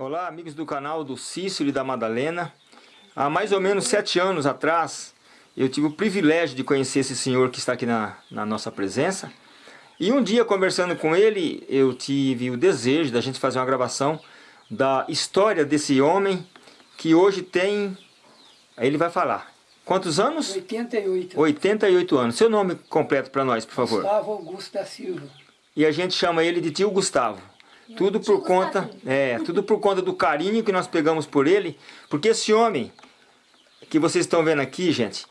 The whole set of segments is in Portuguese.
Olá, amigos do canal do Cícero e da Madalena. Há mais ou menos sete anos atrás, eu tive o privilégio de conhecer esse senhor que está aqui na, na nossa presença. E um dia, conversando com ele, eu tive o desejo da gente fazer uma gravação da história desse homem que hoje tem... Ele vai falar. Quantos anos? 88. 88 anos. Seu nome completo para nós, por favor. Gustavo Augusto da Silva. E a gente chama ele de tio Gustavo. Tudo por conta, é, tudo por conta do carinho que nós pegamos por ele, porque esse homem que vocês estão vendo aqui, gente,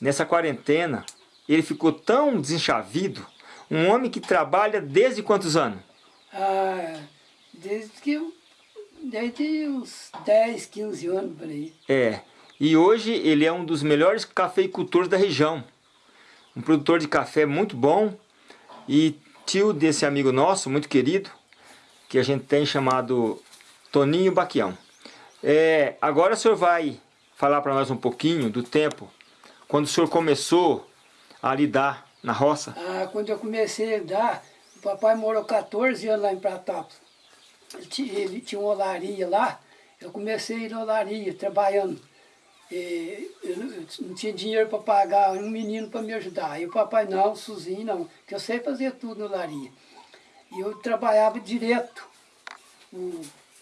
nessa quarentena, ele ficou tão desenchavido, um homem que trabalha desde quantos anos? Ah, desde que eu, desde uns 10, 15 anos por aí. É, e hoje ele é um dos melhores cafeicultores da região. Um produtor de café muito bom e tio desse amigo nosso, muito querido, que a gente tem chamado Toninho Baquião. É, agora o senhor vai falar para nós um pouquinho do tempo, quando o senhor começou a lidar na roça? Ah, quando eu comecei a lidar, o papai morou 14 anos lá em Pratópolis. Ele tinha uma olaria lá, eu comecei a ir na olaria, trabalhando. E eu não tinha dinheiro para pagar um menino para me ajudar. E o papai, não, sozinho não, que eu sei fazer tudo na olaria. E eu trabalhava direto.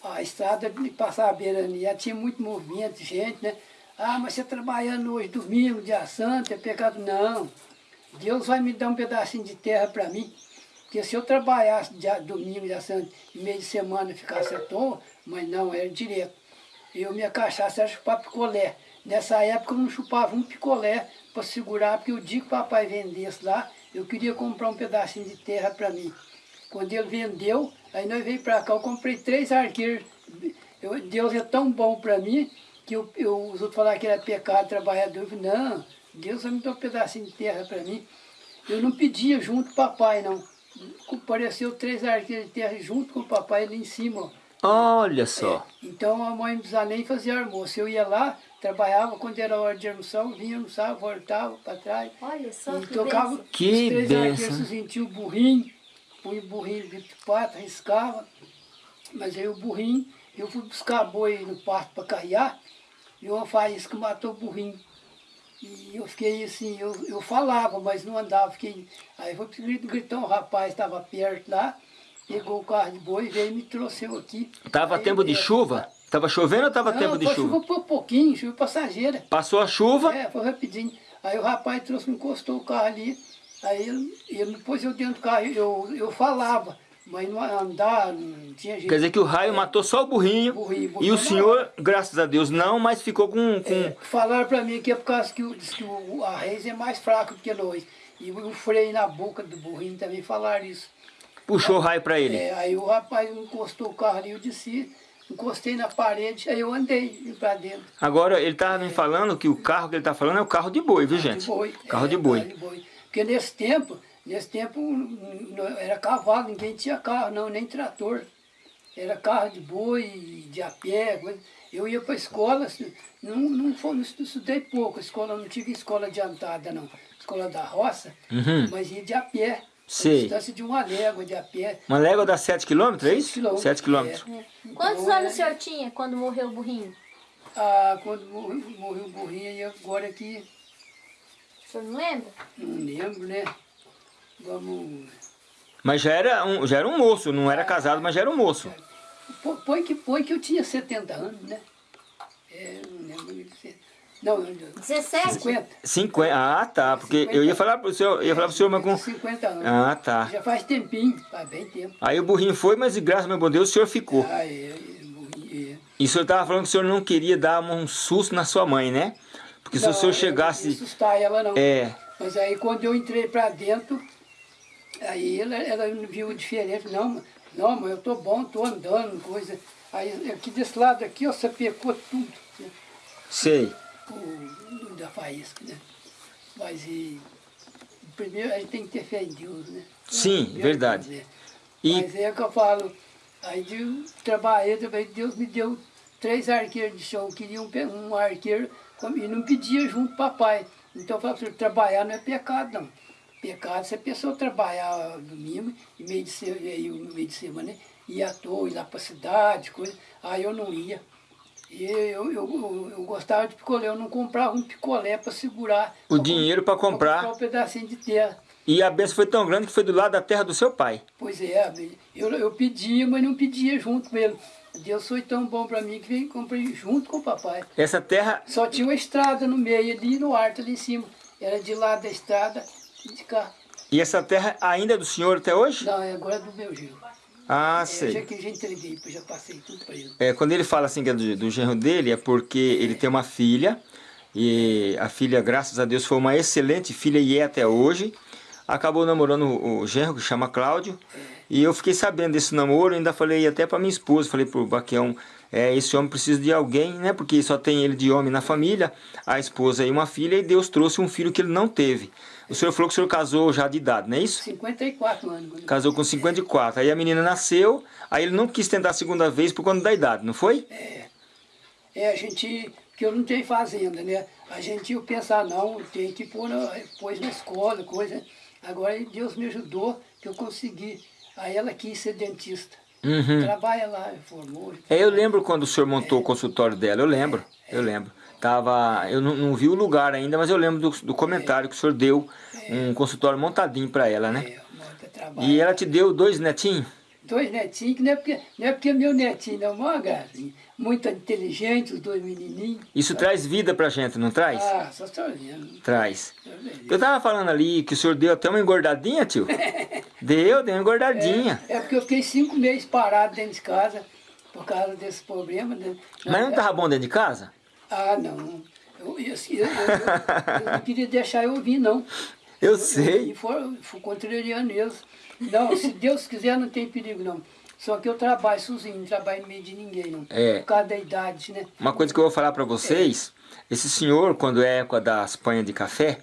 A estrada passava a beirania, tinha muito movimento de gente, né? Ah, mas você trabalhando hoje, domingo, dia santo, é pecado? Não. Deus vai me dar um pedacinho de terra para mim. Porque se eu trabalhasse dia, domingo, dia santo, e meio de semana ficasse à toa, mas não, era direto. Eu, minha cachaça era chupar picolé. Nessa época eu não chupava um picolé para segurar, porque o dia que o papai vendesse lá, eu queria comprar um pedacinho de terra para mim. Quando ele vendeu, aí nós veio para cá, eu comprei três arqueiros. Eu, Deus é tão bom para mim, que eu, eu, os outros falaram que era pecado trabalhador. Eu falei, não, Deus vai me dar um pedacinho de terra para mim. Eu não pedia junto com o papai, não. Apareceu três arqueiros de terra junto com o papai ali em cima. Olha só. É, então a mãe não precisava nem fazer almoço. Eu ia lá, trabalhava, quando era hora de almoçar, eu vinha almoçar, voltava para trás. Olha só e que tocava benção. Que os três benção. arqueiros, sentia o burrinho põe o burrinho de pato, riscava, mas aí o burrinho, eu fui buscar boi no pasto para carrear, e uma faísca matou o burrinho. E eu fiquei assim, eu, eu falava, mas não andava, fiquei... Aí foi gritou, um rapaz estava perto lá, pegou o carro de boi, veio e me trouxe eu aqui. Tava Aí, tempo de é, chuva? Tava chovendo ou tava Não, tempo de foi chuva? por pouquinho, chuva passageira. Passou a chuva, É, foi rapidinho. Aí o rapaz trouxe, encostou o carro ali, aí ele, ele pôs eu dentro do carro, eu, eu falava, mas não andar, não tinha jeito. quer dizer que o raio matou só o burrinho, Burrinho, e burrinho o senhor, graças a Deus, não, mas ficou com... com... É, falaram pra mim que é por causa que, o, diz que o, a reis é mais fraca do que nós. E o, freio na boca do burrinho também falaram isso. puxou o raio para ele. É, aí o rapaz encostou o carro ali, eu desci, encostei na parede, aí eu andei pra dentro. Agora, ele estava me falando que o carro que ele está falando é o carro de boi, viu gente? De boi. Carro É, de boi. Carro de boi. Porque nesse tempo, nesse tempo era cavalo, ninguém tinha carro não, nem trator. Era carro de boi, de a pé, coisa. Eu ia para a escola, assim, não, não, foi, não estudei pouco, escola, não tive escola adiantada não. Escola da roça, Uhum. mas ia de a pé. Sei. Distância de uma légua de a pé. Uma légua dá 7 quilômetros, é isso? quilômetros, 7 quilômetros. é. Quantos Então, anos o é- senhor tinha quando morreu o burrinho? Ah, quando morreu, morreu o burrinho, e agora que O senhor não lembra? não lembro, né? Vamos... Mas já era, um, já era um moço, não era casado, mas já era um moço. Pô- Põe que, põe que eu tinha 70 anos, né? É, não lembro de ser. Não, eu- 17? 50. 50, ah tá, porque eu ia falar pro senhor, eu ia falar pro senhor, mas com... 50 anos. Ah, tá. Já faz tempinho, faz bem tempo. Aí o burrinho foi, mas de graça, meu bom Deus, o senhor ficou. Ah, é, é, é. E o senhor estava falando que o senhor não queria dar um susto na sua mãe, né? Porque se o senhor eu não chegasse... assustar ela não. É, Mas aí quando eu entrei pra dentro, aí ela, ela viu diferente. Não, não, mas eu tô bom, tô andando, coisa. Aí aqui desse lado aqui, ó, sapecou tudo. Né? sei. o, da faísca, né? Mas e, primeiro a gente tem que ter fé em Deus, né? Sim, verdade. E- Mas é que eu falo, aí eu trabalhei também, Deus me deu três arqueiros de chão, eu queria um, um arqueiro e não pedia junto papai. Então eu falo assim, trabalhar não é pecado não. Pecado se a pessoa trabalhar domingo e meio de, se, e meio de semana, né? ia à toa, ir lá para a cidade, coisa. Aí eu não ia. E eu, eu, eu, eu gostava de picolé, eu não comprava um picolé para segurar. O dinheiro para comprar. Comprar um pedacinho de terra. E a benção foi tão grande que foi do lado da terra do seu pai. Pois é, eu, eu pedia, mas não pedia junto com ele. Deus foi tão bom para mim que veio comprei junto com o papai. Essa terra... Só tinha uma estrada no meio ali, no alto ali em cima. Era de lá da estrada e de cá. E essa terra ainda é do senhor até hoje? Não, é agora é do meu genro. Ah, é, sei. Já que já entreguei, já passei tudo para ele. É, quando ele fala assim que é do, do genro dele, é porque é. ele tem uma filha. E a filha, graças a Deus, foi uma excelente filha e é até hoje acabou namorando o genro, que chama Cláudio, e eu fiquei sabendo desse namoro, ainda falei até para minha esposa, falei pro Baquião, é, esse homem precisa de alguém, né, porque só tem ele de homem na família, a esposa e uma filha, e Deus trouxe um filho que ele não teve. O senhor falou que o senhor casou já de idade, não é isso? 54 anos. Casou com 54, aí a menina nasceu, aí ele não quis tentar a segunda vez por conta da idade, não foi? É, é a gente, porque eu não tenho fazenda, né, a gente ia pensar, não, tem que pôr pôs na escola, coisa... Agora Deus me ajudou que eu consegui. Aí ela quis ser dentista. Uhum. Trabalha lá, formou. É, eu lembro quando o senhor montou é. o consultório dela, eu lembro, é. eu lembro. Tava, eu não, não, vi o lugar ainda, mas eu lembro do, do comentário é. que o senhor deu, é. um consultório montadinho para ela, né? É, e ela te deu dois netinhos? Dois netinhos, que não é porque, não é porque meu netinho não é uma gracinha muito inteligente, os dois menininhos. Isso traz vida pra gente, não traz? Ah, só estou vendo. Traz. Eu tava falando ali que o senhor deu até uma engordadinha, tio. deu, deu uma engordadinha. É, é, porque eu fiquei cinco meses parado dentro de casa por causa desse problema. Né? Mas não tava bom dentro de casa? Ah, não. Eu, eu, eu, eu não queria deixar eu vir, não. Eu sei. E foi, foi contrariando eles. Não, se Deus quiser, não tem perigo, não. Só que eu trabalho sozinho, não trabalho no meio de ninguém, não. É. Por causa da idade, né? Uma coisa que eu vou falar para vocês, é. esse senhor, quando é época das panhas de café,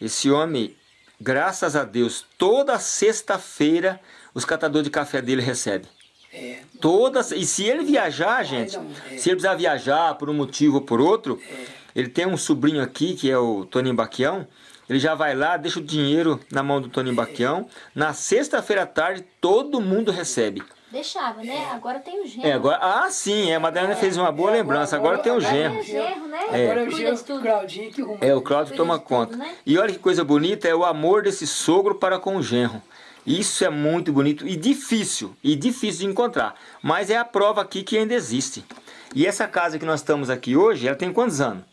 esse homem, graças a Deus, toda sexta-feira, os catadores de café dele recebem. É. Todas, e se ele viajar, gente, não, é. se ele precisar viajar por um motivo ou por outro, é. ele tem um sobrinho aqui, que é o Toninho Baquião, ele já vai lá, deixa o dinheiro na mão do Toninho Baquião, na sexta-feira à tarde todo mundo recebe. Deixava, né? Agora tem o genro. É, agora, ah, sim, é, a Madalena fez uma boa lembrança, agora, agora tem o genro. É o genro, né? É. Agora é o genro, o Claudinho que É, o Claudio toma conta. Tudo, né? E olha que coisa bonita, é o amor desse sogro para com o genro. Isso é muito bonito e difícil, e difícil de encontrar. Mas é a prova aqui que ainda existe. E essa casa que nós estamos aqui hoje, ela tem quantos anos?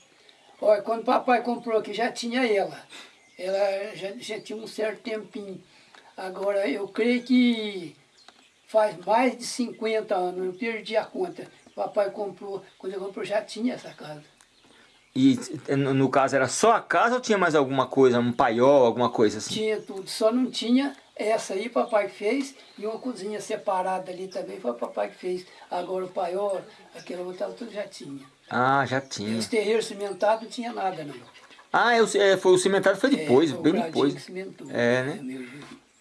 Olha, quando o papai comprou aqui, já tinha ela. Ela já, já tinha um certo tempinho. Agora, eu creio que faz mais de 50 anos, eu perdi a conta. Papai comprou, quando ele comprou já tinha essa casa. E no caso era só a casa ou tinha mais alguma coisa, um paiol, alguma coisa assim? Tinha tudo, só não tinha essa aí papai fez e uma cozinha separada ali também foi o papai que fez. Agora o paiol, aquela outra tudo já tinha. Ah, já tinha. Esse terreiro cimentado não tinha nada não. Ah, eu, é, foi, o cimentado foi depois, é, foi bem depois. É, né? né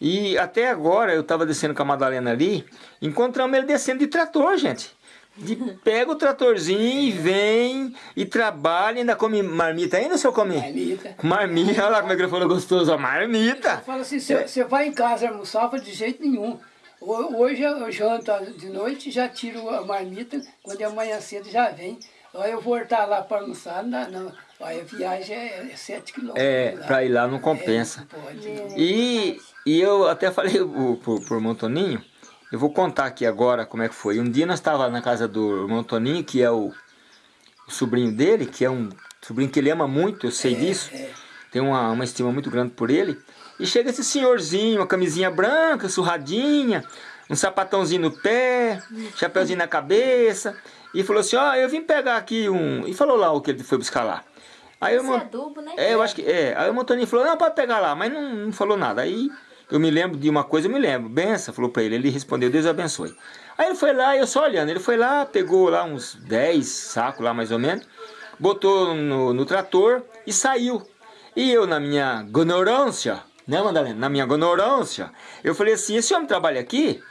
e até agora eu estava descendo com a Madalena ali, encontramos ele descendo de trator, gente. De, pega o tratorzinho e vem e trabalha, ainda come marmita ainda, senhor come? Marmita. Marmita, olha lá como é que ele falou gostoso, a marmita. Fala assim, você vai em casa almoçar, de jeito nenhum. Hoje eu janto de noite, já tiro a marmita, quando é amanhã cedo já vem. Aí eu voltar lá para almoçar, não, não. Aí a viagem é 7 quilômetros. É, para ir lá não compensa. É, não pode, não. E e eu até falei pro, pro irmão Toninho, eu vou contar aqui agora como é que foi. Um dia nós estávamos na casa do irmão Toninho, que é o, o, sobrinho dele, que é um sobrinho que ele ama muito, eu sei é, disso. É. Tenho uma, uma estima muito grande por ele. E chega esse senhorzinho, uma camisinha branca, surradinha, um sapatãozinho no pé, chapeuzinho na cabeça. E falou assim, ó, oh, eu vim pegar aqui um... E falou lá o que ele foi buscar lá. Aí eu, é adubo, né? É, eu acho que é. Aí o Toninho falou, não, pode pegar lá, mas não, não falou nada. Aí eu me lembro de uma coisa, eu me lembro. Benção, falou para ele. Ele respondeu, Deus abençoe. Aí ele foi lá, eu só olhando. Ele foi lá, pegou lá uns 10 sacos lá mais ou menos. Botou no, no trator e saiu. E eu na minha ignorância, né Madalena? Na minha ignorância, eu falei assim, esse homem trabalha aqui?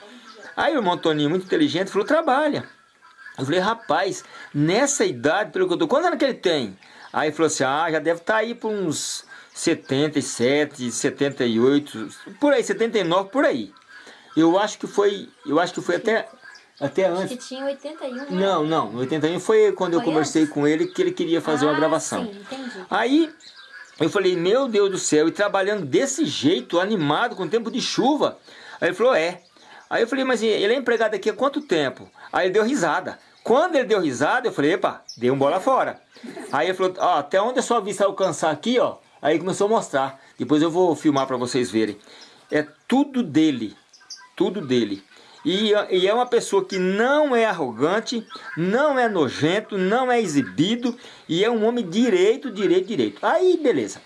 Aí o irmão Toninho, muito inteligente, falou, trabalha. Eu falei, rapaz, nessa idade, pelo que eu tô, quantos anos que ele tem? Aí falou assim, ah, já deve estar tá aí por uns 77, 78, por aí, 79, por aí. Eu acho que foi, eu acho que foi até, até Acho antes. que tinha 81, né? Não, não, no 81 foi quando eu Foi conversei antes? com ele que ele queria fazer uma Ah, gravação. sim, entendi. Aí eu falei, meu Deus do céu, e trabalhando desse jeito, animado, com tempo de chuva. Aí ele falou, é. Aí eu falei, mas ele é empregado aqui há quanto tempo? Aí ele deu risada. Quando ele deu risada, eu falei, epa, dei um bola fora. Aí ele falou, ó, até onde a sua vista alcançar aqui, ó. Aí começou a mostrar. Depois eu vou filmar para vocês verem. É tudo dele, tudo dele. E, e é uma pessoa que não é arrogante, não é nojento, não é exibido e é um homem direito, direito, direito. Aí, beleza.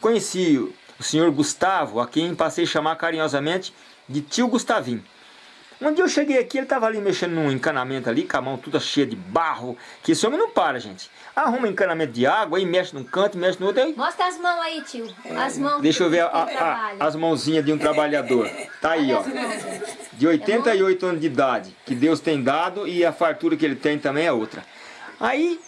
Conheci o senhor Gustavo, a quem passei a chamar carinhosamente de tio Gustavinho. Um dia eu cheguei aqui, ele estava ali mexendo num encanamento ali, com a mão toda cheia de barro, que esse homem não para, gente. Arruma encanamento de água, aí mexe num canto, mexe no outro, aí Mostra as mãos aí, tio. As mãos Deixa eu ver a- a- a- as mãozinhas de um trabalhador. Tá aí, ó. De 88 anos de idade, que Deus tem dado e a fartura que ele tem também é outra. Aí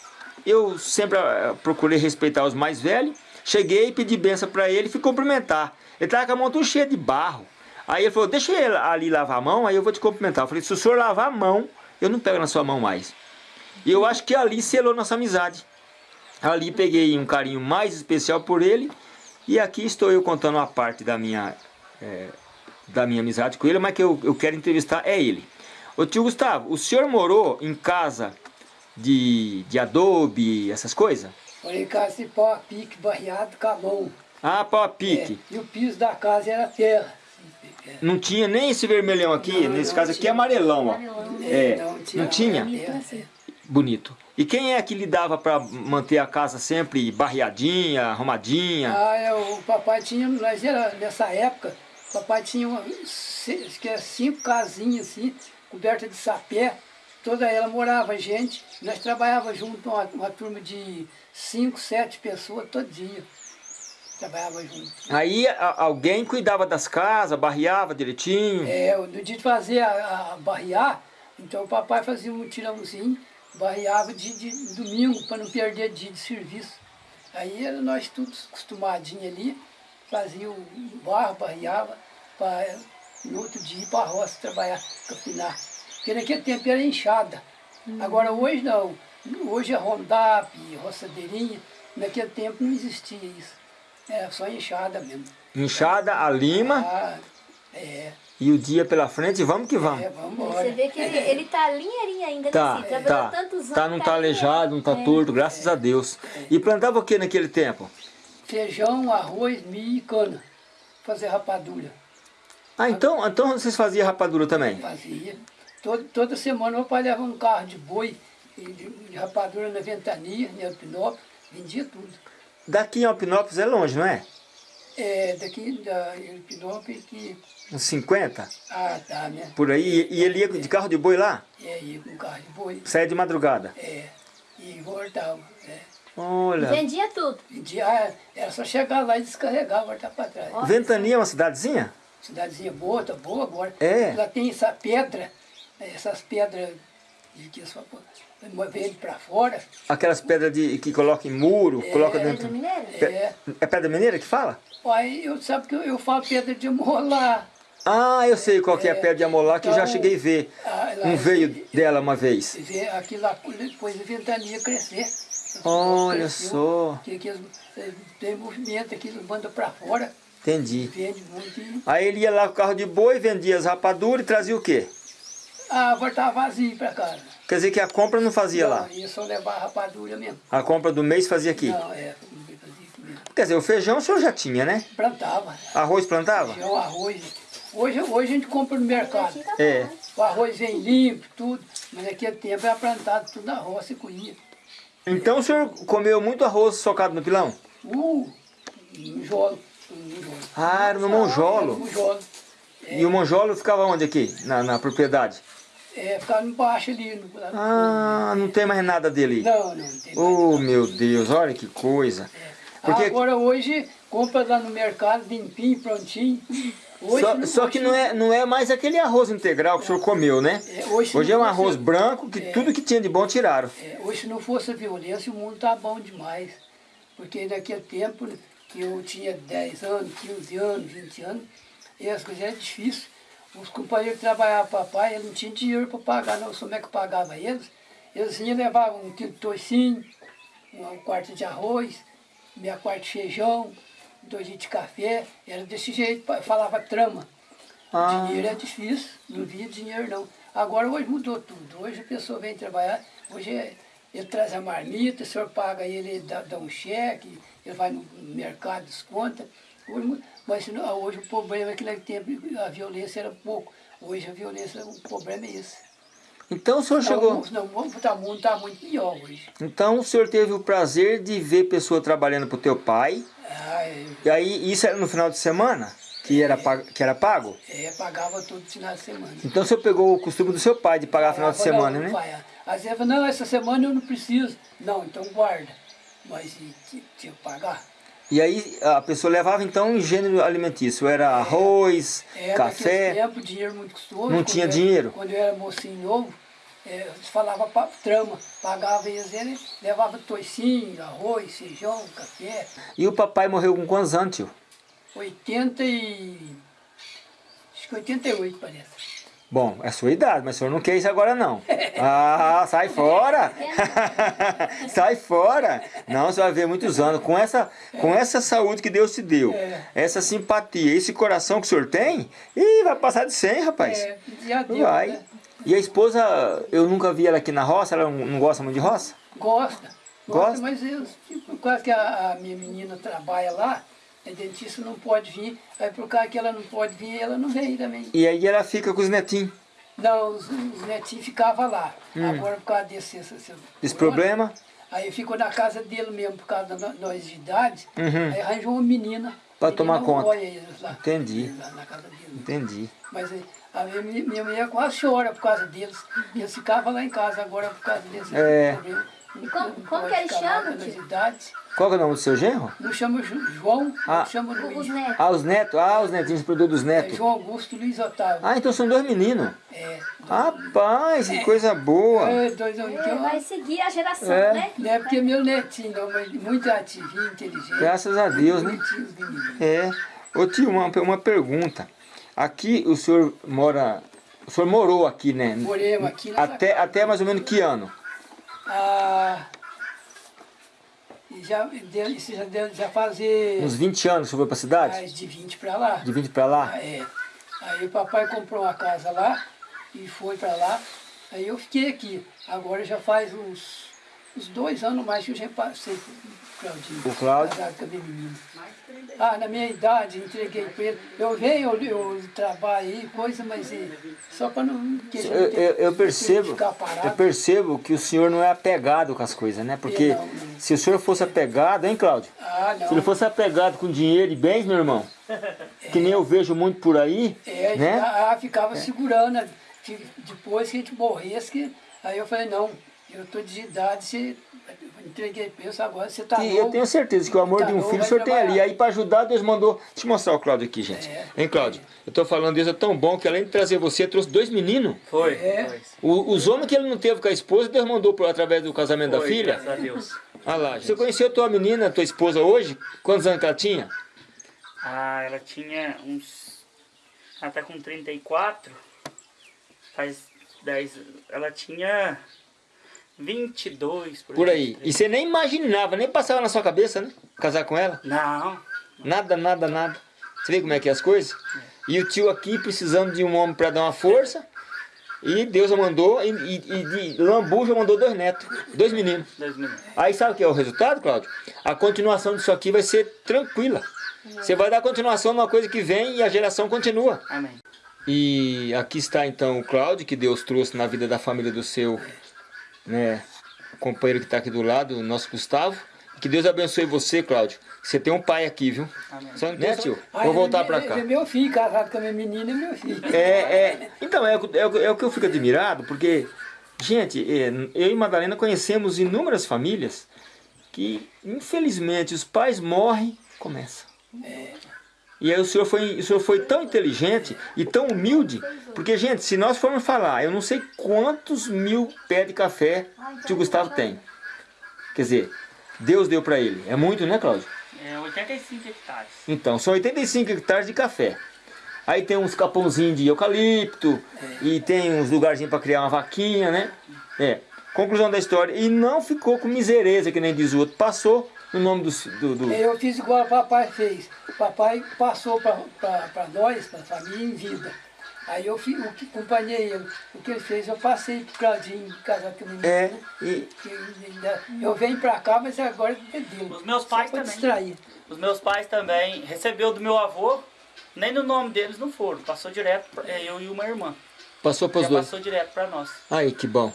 eu sempre eh, procurei respeitar os mais velhos. Cheguei e pedi benção para ele e fui cumprimentar. Ele tava com a mão toda cheia de barro. Aí ele falou, deixa ele ali lavar a mão, aí eu vou te cumprimentar. Eu falei, se o senhor lavar a mão, eu não pego na sua mão mais. E eu acho que ali selou nossa amizade. Ali peguei um carinho mais especial por ele e aqui estou eu contando uma parte da minha, eh, da minha amizade com ele, mas que eu, eu quero entrevistar é ele. Ô tio Gustavo, o senhor morou em casa de, de adobe, essas coisas? Morei em casa de pau a pique, barreado com a mão. Ah, pau a É, pique. e o piso da casa era terra. É, Não tinha nem esse vermelhão aqui, Não, nesse não caso aqui é tinha. amarelão, ó. É, não tinha. não tinha? Assim. Bonito. E quem é que lhe dava para manter a casa sempre barreadinha, arrumadinha? Ah, é, o papai tinha, nós era, nessa época, o papai tinha uma, se- acho que era cinco casinhas assim, coberta de sapé, toda ela morava gente, nós trabalhava junto, uma, uma turma de cinco, sete pessoas todo dia. Trabalhava junto. Aí a- alguém cuidava das casas, barreava direitinho. É, no dia de fazer a, a barrear, então o papai fazia um mutirãozinho, barreava de, de domingo para não perder dia de serviço. Aí nós todos acostumadinhos ali, fazia o barro, barreava, para no outro dia ir para a roça trabalhar, capinar. Porque naquele tempo era enxada. Agora hoje não. Hoje é rondap, roçadeirinha. Naquele tempo não existia isso. Era só enxada mesmo. Inchada, a lima Ah, é, e o dia pela frente, vamos que vamos. é, vamos embora. Você vê que ele, ele tá linheirinho ainda, Tá? Cid? Trabalhou tá. tantos anos. Tá, não tá aleijado, não tá É. torto, graças a Deus. E plantava o que naquele tempo? feijão, arroz, milho e cana. Fazer rapadura. Ah, então, então vocês faziam rapadura também? Fazia. Todo, toda semana meu pai levava um carro de boi, de, de rapadura na ventania, em Alpinópolis, vendia tudo. Daqui em Alpinópolis é longe, não é? É, daqui da Alpinópolis que. Uns 50? Ah, tá, né? Por aí. E ele ia de carro de boi lá? É, ia com carro de boi. Saia de madrugada. É, e voltava. É. Olha. Vendia tudo. Vendia, era só chegar lá e descarregar, voltar para trás. Ventania é uma cidadezinha? Cidadezinha boa, tá boa agora. É. Lá tem essa pedra, essas pedras de que só vende para fora. Aquelas pedras de, que coloca em muro, coloca Pedra dentro. Mineira? É. É pedra mineira que fala? Aí eu sabe que eu, eu falo pedra de molar. Ah, eu sei qual que é a pedra de amolar que eu já Então, cheguei a ver. ah, lá Um veio dela uma vez. Aqui lá, depois a ventania crescer. Olha Cresceu, só. Que, que tem movimento aqui, eles mandam para fora, Entendi. vende muito Aí ele ia lá com o carro de boi, vendia as rapaduras e trazia o quê? Ah, voltava vazio para casa. Quer dizer que a compra não fazia lá. Não, ia só levar a rapadura mesmo. A compra do mês fazia aqui. Não, é, fazia aqui mesmo. Quer dizer, o feijão o senhor já tinha, né? Plantava. Arroz plantava? Feijão, arroz. Hoje, hoje a gente compra no mercado. Tá É. né? O arroz vem limpo, tudo. Mas naquele tempo era plantado tudo na roça e colhia. Então o senhor comeu muito arroz socado no pilão? Uh, monjolo. monjolo. Ah, era no monjolo. Monjolo. E o monjolo ficava onde aqui? Na, na propriedade? É, ficava embaixo ali. No, Ah, não tem mais nada dele. Não, não, não tem mais. Oh, meu Deus, olha que coisa. Porque Agora hoje, compra lá no mercado, limpinho, prontinho. Hoje, só, não- só que não é, não é mais aquele arroz integral que o senhor comeu, né? É, hoje Hoje é um arroz fosse- branco que tudo que tinha de bom tiraram. É, hoje, se não fosse a violência, o mundo tá bom demais. Porque naquele tempo que eu tinha 10 anos, 15 anos, 20 anos, e as coisas eram difíceis. Os companheiros que trabalhavam para papai, eles não tinham dinheiro para pagar, não. Como é que eu pagava eles? Eles iam levar um quilo de toicinho, um quarto de arroz, meia quarta de feijão, dois litros de café. Era desse jeito, falava trama. Ah. Dinheiro é difícil, não via dinheiro não. Agora hoje mudou tudo. Hoje a pessoa vem trabalhar, hoje é- ele traz a marmita, o senhor paga ele, ele dá, dá um cheque, ele vai no mercado, desconta. Hoje, mas não- hoje o problema é que naquele tempo a violência era pouco. Hoje a violência, o problema é esse. Então o senhor chegou... Não, o mundo está muito, tá muito pior hoje. Então o senhor teve o prazer de ver pessoa trabalhando pro teu pai. Ah, é, E aí isso era no final de semana? Que era, pago, que era pago? é, pagava todo final de semana. Então o senhor pegou o costume do seu pai de pagar final de semana, né? pai, Às vezes, não, essa semana eu não preciso. Não, então guarda. Mas ti- tinha que pagar. E aí a pessoa levava então um gênero alimentício. Era arroz, É, café. naquele tempo, dinheiro muito custoso. Não tinha eu- dinheiro? Quando eu era mocinho novo, é, eles falavam pa- trama. Pagava eles, ele levava toicinho, arroz, feijão, café. E o papai morreu com quantos anos, tio? 80 e... Acho que 88, parece. Bom, é sua idade, mas o senhor não quer isso agora não. Ah, sai fora! sai fora! Não, você vai ver muitos anos. Com essa, com essa saúde que Deus te deu, É. essa simpatia, esse coração que o senhor tem, ih, vai passar de 100, rapaz. É, já deu, vai. né? E a esposa, eu nunca vi ela aqui na roça, ela não, gosta muito de roça? Gosta. Gosta? Gosta, mas eles, tipo, quase que a, a minha menina trabalha lá, a dentista não pode vir, aí por causa que ela não pode vir, ela não vem também. E aí ela fica com os netinhos. Não, os, os netinhos ficavam lá. Agora por causa desse, esse, esse Hum. Problema? Aí ficou na casa dele mesmo, por causa da nós de idade. Uhum. Aí arranjou uma menina. Pra menina tomar conta. eles lá. Entendi. Lá na casa dele. Entendi. Mas aí, a minha, minha mulher quase chora por causa deles. Eles ficavam lá em casa agora por causa desse É. problema. Não- como- como que ele ficar Qual que é o nome do seu genro? Chama Ju- João, Ah. não chama Os Luiz. netos. Ah, os netos. Ah, os netinhos, produto dos É netos. João Augusto Luiz Otávio. Ah, então são dois meninos. É. Rapaz, que coisa boa. É, dois anos. É, vai seguir a geração, É. né? Não é porque é meu netinho, mas muito ativinho, inteligente. Graças a Deus, né? Os. É. Ô tio, uma, uma pergunta. Aqui o senhor mora. O senhor morou aqui, né? Moremos aqui Até, até mais ou menos que ano? Ah, já, isso já já fazer Uns 20 anos que senhor foi pra cidade? mais de 20 para lá. De 20 pra lá? Ah, é. Aí o papai comprou uma casa lá e foi para lá. Aí eu fiquei aqui. Agora já faz uns, uns dois anos mais que eu já passei Claudinho. O Cláudio. Casado com a minha menina. Ah, na minha idade, entreguei para ele. Eu venho, eu, eu trabalho aí, coisa, mas é, só para não... Eu, eu, eu percebo, eu percebo que o senhor não é apegado com as coisas, né? Porque É, não, não. se o senhor fosse apegado, hein, Cláudio? Ah, não. Se ele fosse apegado com dinheiro e bens, meu irmão, que nem eu vejo muito por aí, É, né? ah, ficava segurando, né? que depois que a gente morresse, que, aí eu falei, não, eu tô de idade, você, entreguei pensa agora, você tá E novo. eu tenho certeza que o amor tá de um novo, filho o senhor tem ali. Aí para ajudar, Deus mandou. Deixa eu mostrar o Cláudio aqui, gente. É. Hein, Cláudio? Eu tô falando, Deus é tão bom que além de trazer você, trouxe dois meninos. Foi, É. foi. O- os homens que ele não teve com a esposa, Deus mandou por, através do casamento da Foi, filha. Graças a Deus. Olha lá, você conheceu tua menina, tua esposa hoje? Quantos anos que ela tinha? Ah, ela tinha uns. Ela tá com 34. Faz 10. Ela tinha 22 por, Por aí. E você nem imaginava, nem passava na sua cabeça, né? Casar com ela? Não. Nada, nada, nada. Você vê como é que é as coisas? E o tio aqui precisando de um homem para dar uma força. E Deus mandou, e, e, e de Lambu já mandou dois netos, dois meninos. Dois minutos. Aí sabe o que é o resultado, Cláudio? A continuação disso aqui vai ser tranquila. Você vai dar continuação numa coisa que vem e a geração continua. Amém. E aqui está então o Cláudio, que Deus trouxe na vida da família do seu né, companheiro que está aqui do lado, o nosso Gustavo. Que Deus abençoe você, Cláudio. Você tem um pai aqui, viu? Amém. Só, né, tio? Ah, Vou voltar para ele- cá. É meu filho, casado com a minha menina, é meu filho. É, é, então, é, o que- é, o- é o que eu fico admirado, porque, gente, é, eu e Madalena conhecemos inúmeras famílias que, infelizmente, os pais morrem, começa. E aí o senhor, foi, o senhor foi tão inteligente e tão humilde, porque, gente, se nós formos falar, eu não sei quantos mil pés de café que o Gustavo tem. Quer dizer, Deus deu para ele. É muito, né, Cláudio? É 85 hectares. Então, são 85 hectares de café. Aí tem uns capãozinhos de eucalipto, e tem uns lugarzinhos para criar uma vaquinha, né? É. Conclusão da história. E não ficou com misereza, que nem diz o outro. Passou no nome do... do, do... Eu fiz igual o papai fez. O papai passou para nós, para a família, em vida. Aí eu fi, o que acompanhei ele. O que ele fez, eu passei pro Claudinho casar com o menino. É, né? e- Eu venho pra cá, mas agora é dele. Os meus pais também. distrair. Os meus pais também recebeu do meu avô, nem no nome deles não foram, passou direto, pra, é, eu e uma irmã. Passou para os dois. passou direto pra nós. Aí, que bom.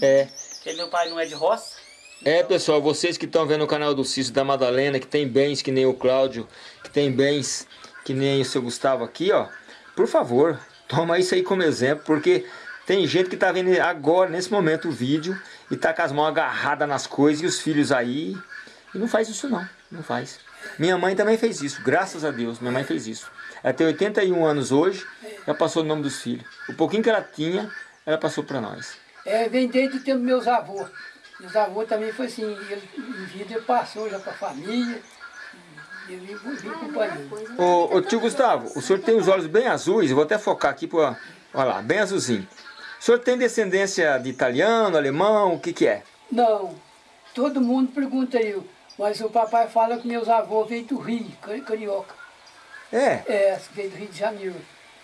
É. Porque meu pai não é de roça, É, pessoal, vocês que estão vendo o canal do Cício da Madalena, que tem bens que nem o Cláudio, que tem bens que nem o seu Gustavo aqui, ó. Por favor, toma isso aí como exemplo, porque tem gente que tá vendo agora, nesse momento, o vídeo e tá com as mãos agarradas nas coisas e os filhos aí. E não faz isso não, não faz. Minha mãe também fez isso, graças a Deus, minha mãe fez isso. Ela tem 81 anos hoje, ela passou o nome dos filhos. O pouquinho que ela tinha, ela passou para nós. É, vem desde o tempo dos meus avôs. Meus avôs também foi assim, ele, em vida ele passou já pra família. E eu vim, vim acompanhando. Ô, ô tio Gustavo, o senhor tem os olhos bem azuis, eu vou até focar aqui para. Olha lá, bem azulzinho. O senhor tem descendência de italiano, alemão, o que que é? Não, todo mundo pergunta eu, mas o papai fala que meus avôs veio do Rio, cari- carioca. É, É, veio do Rio de Janeiro.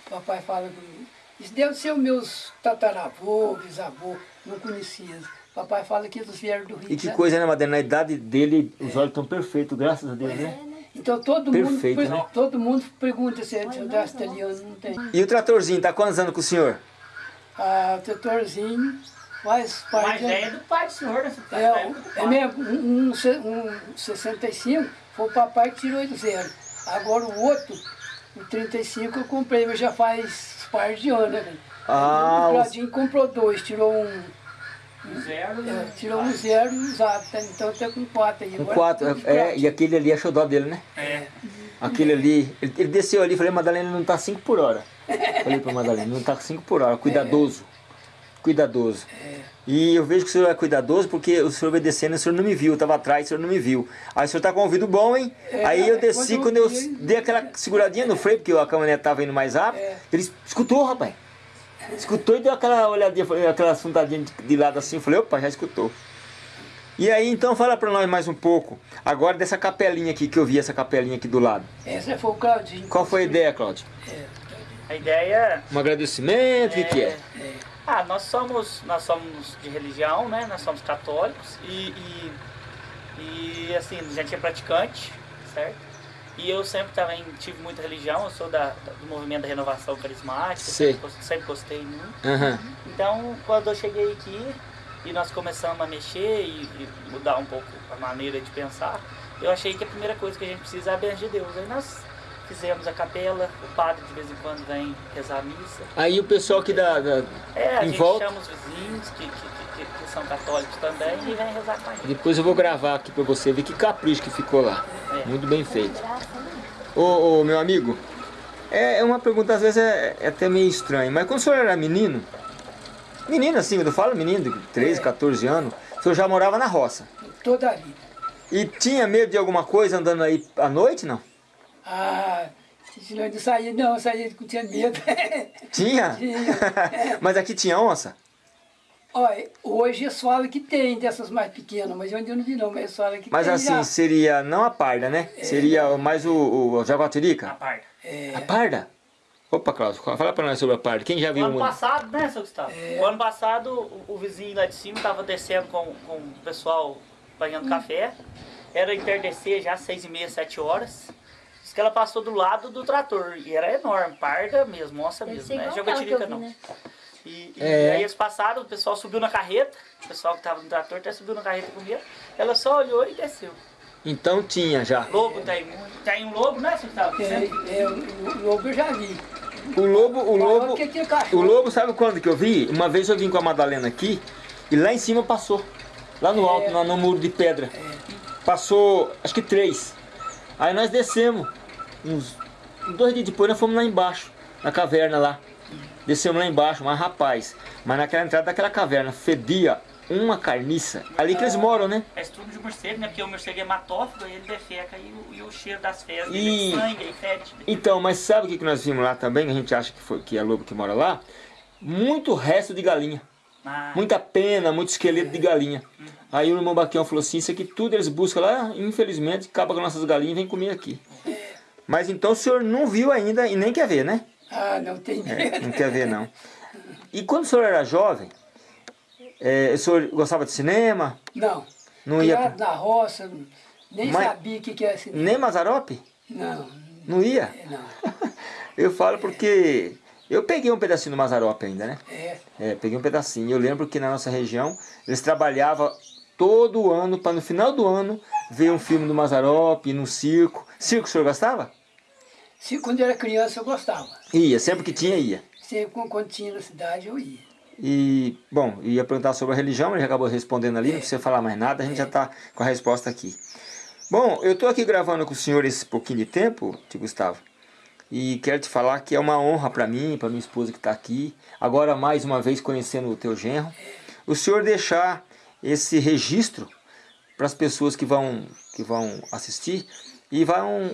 O papai fala comigo. Isso deve ser os meus tataravô, bisavô, não conhecia. O papai fala que eles vieram do Rio e de que Janeiro. coisa, né, Madalena? Na idade dele, os olhos estão perfeitos, graças a Deus, né? Então todo Perfeito, mundo, né? todo mundo pergunta se é de das italiano, não tem. E o tratorzinho, tá quantos anos com o senhor? Ah, o tutorzinho faz parte... mais velho do pai do senhor, né? Tá É, é mesmo, um, um, um 65 foi o papai que tirou ele do zero. Agora o outro, o 35 eu comprei, mas já faz par de anos, né? velho? Ah, o os- Claudinho comprou dois, tirou um, Zero, é, né? tirou um zero usado, tá? então tá com quatro aí. com Agora quatro. É, e aquele ali é xodó dele, né? É. Aquele ali, ele, ele desceu ali, falei, Madalena não tá 5 por hora. Falei pra Madalena, não tá 5 por hora, cuidadoso. Cuidadoso. E eu vejo que o senhor é cuidadoso porque o senhor e o senhor não me viu, eu tava atrás, o senhor não me viu. Aí o senhor tá com o ouvido bom, hein? É, Aí eu é, desci, quando quando eu eu vi, dei aquela seguradinha no freio, porque a caminhonete tava indo mais rápido, É. ele escutou, rapaz. Escutou e deu aquela olhadinha, aquela fundadinha de, de lado assim, eu falei, opa, já escutou. E aí, então, fala pra nós mais um pouco, agora dessa capelinha aqui, que eu vi essa capelinha aqui do lado. Essa foi o Claudinho. Qual foi a ideia, Cláudio? A ideia Um agradecimento, o que, que é? Ah, nós somos, nós somos de religião, né? Nós somos católicos e, e, e, assim, a gente é praticante, certo? E eu sempre também tive muita religião, eu sou da, do movimento da renovação carismática, sempre, sempre gostei muito. Aham. Então, quando eu cheguei aqui e nós começamos a mexer e, e mudar um pouco a maneira de pensar, eu achei que a primeira coisa que a gente precisa é a bênção de Deus. Aí nós fizemos a capela, o padre de vez em quando vem rezar a missa. Aí o pessoal aqui da, da- É, a Em gente volta? chama os vizinhos que, que, que, são católicos também e vem rezar com a gente. Depois eu vou gravar aqui pra você ver que capricho que ficou lá. É. Muito bem feito. Ô, ô, meu amigo, é é uma pergunta às vezes é, é até meio estranha, mas quando o senhor era menino, menino assim, eu falo menino de 13, 14 anos, o senhor já morava na roça. Toda a vida. E tinha medo de alguma coisa andando aí à noite, não? Ah, se não de sair, não, eu saía com tinha medo. Tinha? Tinha. mas aqui tinha onça? Olha, hoje eles falam que tem dessas mais pequenas, mas eu ainda não vi não, mas eles falam que Mas tem assim, já. seria não a parda, né? Seria mais o, o jaguatirica? parte. A parda? Opa, Cláudio, fala pra nós sobre a parda. Quem já O viu ano uma? passado, né, seu Gustavo? O ano passado, o, o vizinho lá de cima estava descendo com, com o pessoal banhando café. Era entardecer já, seis e meia, sete horas. Diz que ela passou do lado do trator. E era enorme, parda mesmo, Deve mesmo, né? Jaguatirica vi, não. né? E, e É. aí eles passaram, o pessoal subiu na carreta, o pessoal que estava no trator até subiu na carreta comigo. Ela só olhou e desceu. Então tinha já. Lobo tem muito. Tem um lobo, né, seu Gustavo? É, é, o lobo eu já vi. O lobo, o lobo, aquele o lobo sabe quando que eu vi? Uma vez eu vim com a Madalena aqui e lá em cima passou. Lá no alto, lá no muro de pedra. Passou, acho que três. Aí nós descemos. Uns dois dias depois nós fomos lá embaixo, na caverna lá. Descemos lá embaixo, mas rapaz, mas naquela entrada daquela caverna fedia uma carniça. Ali que eles moram, né? É estrume de morcego, né? Porque o morcego é matófago, aí ele defeca e o, e o cheiro das fezes E- é sangue, aí fede. Então, mas sabe o que nós vimos lá também? A gente acha que, foi, que é lobo que mora lá. Muito resto de galinha. Ah, Muita pena, muito esqueleto de galinha. Aí o irmão Baquião falou assim, isso aqui tudo eles buscam lá, infelizmente, acaba com nossas galinhas e vem comer aqui. Mas então o senhor não viu ainda e nem quer ver, né? Ah, não tem É, medo. não quer ver não. E quando o senhor era jovem, é, o senhor gostava de cinema? Não. Não ia Criado na roça, nem Mas- sabia o que, que era cinema. Nem Mazarope? Não, Não ia? não. Eu falo porque eu peguei um pedacinho do Mazarope ainda, né? É, É, peguei um pedacinho. Eu lembro que na nossa região eles trabalhavam todo ano para no final do ano ver um filme do Mazarope, no circo. Circo o senhor gostava? Se, quando eu era criança eu gostava. Ia, sempre que tinha, ia. Sempre quando- tinha na cidade eu ia. E, bom, ia perguntar sobre a religião, ele já acabou respondendo ali, não precisa falar mais nada, a gente já está com a resposta aqui. Bom, eu estou aqui gravando com o senhor esse pouquinho de tempo, tio Gustavo, e quero te falar que é uma honra para mim, para minha esposa que está aqui, agora mais uma vez conhecendo o teu genro, o senhor deixar esse registro para as pessoas que vão, que vão assistir e vão,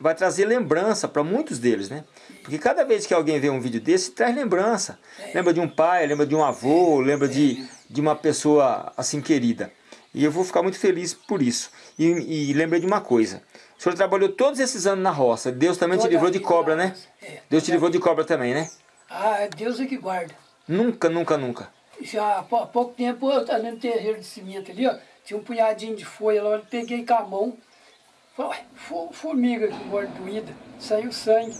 vai trazer lembrança para muitos deles, né? Porque cada vez que alguém vê um vídeo desse, traz lembrança. Lembra de um pai, lembra de um avô, lembra de, de uma pessoa assim querida. E eu vou ficar muito feliz por isso. E, e lembrei de uma coisa. O senhor trabalhou todos esses anos na roça. Deus também te Toda livrou a de cobra, né? É, Deus te livrou de cobra também, né? Ah, é Deus é que guarda. Nunca, nunca, nunca. Já há pou- pouco tempo, eu estava no terreiro de cimento ali, ó, tinha um punhadinho de folha lá, eu peguei com a mão, falei, ué, fo- formiga mordoída, saiu sangue.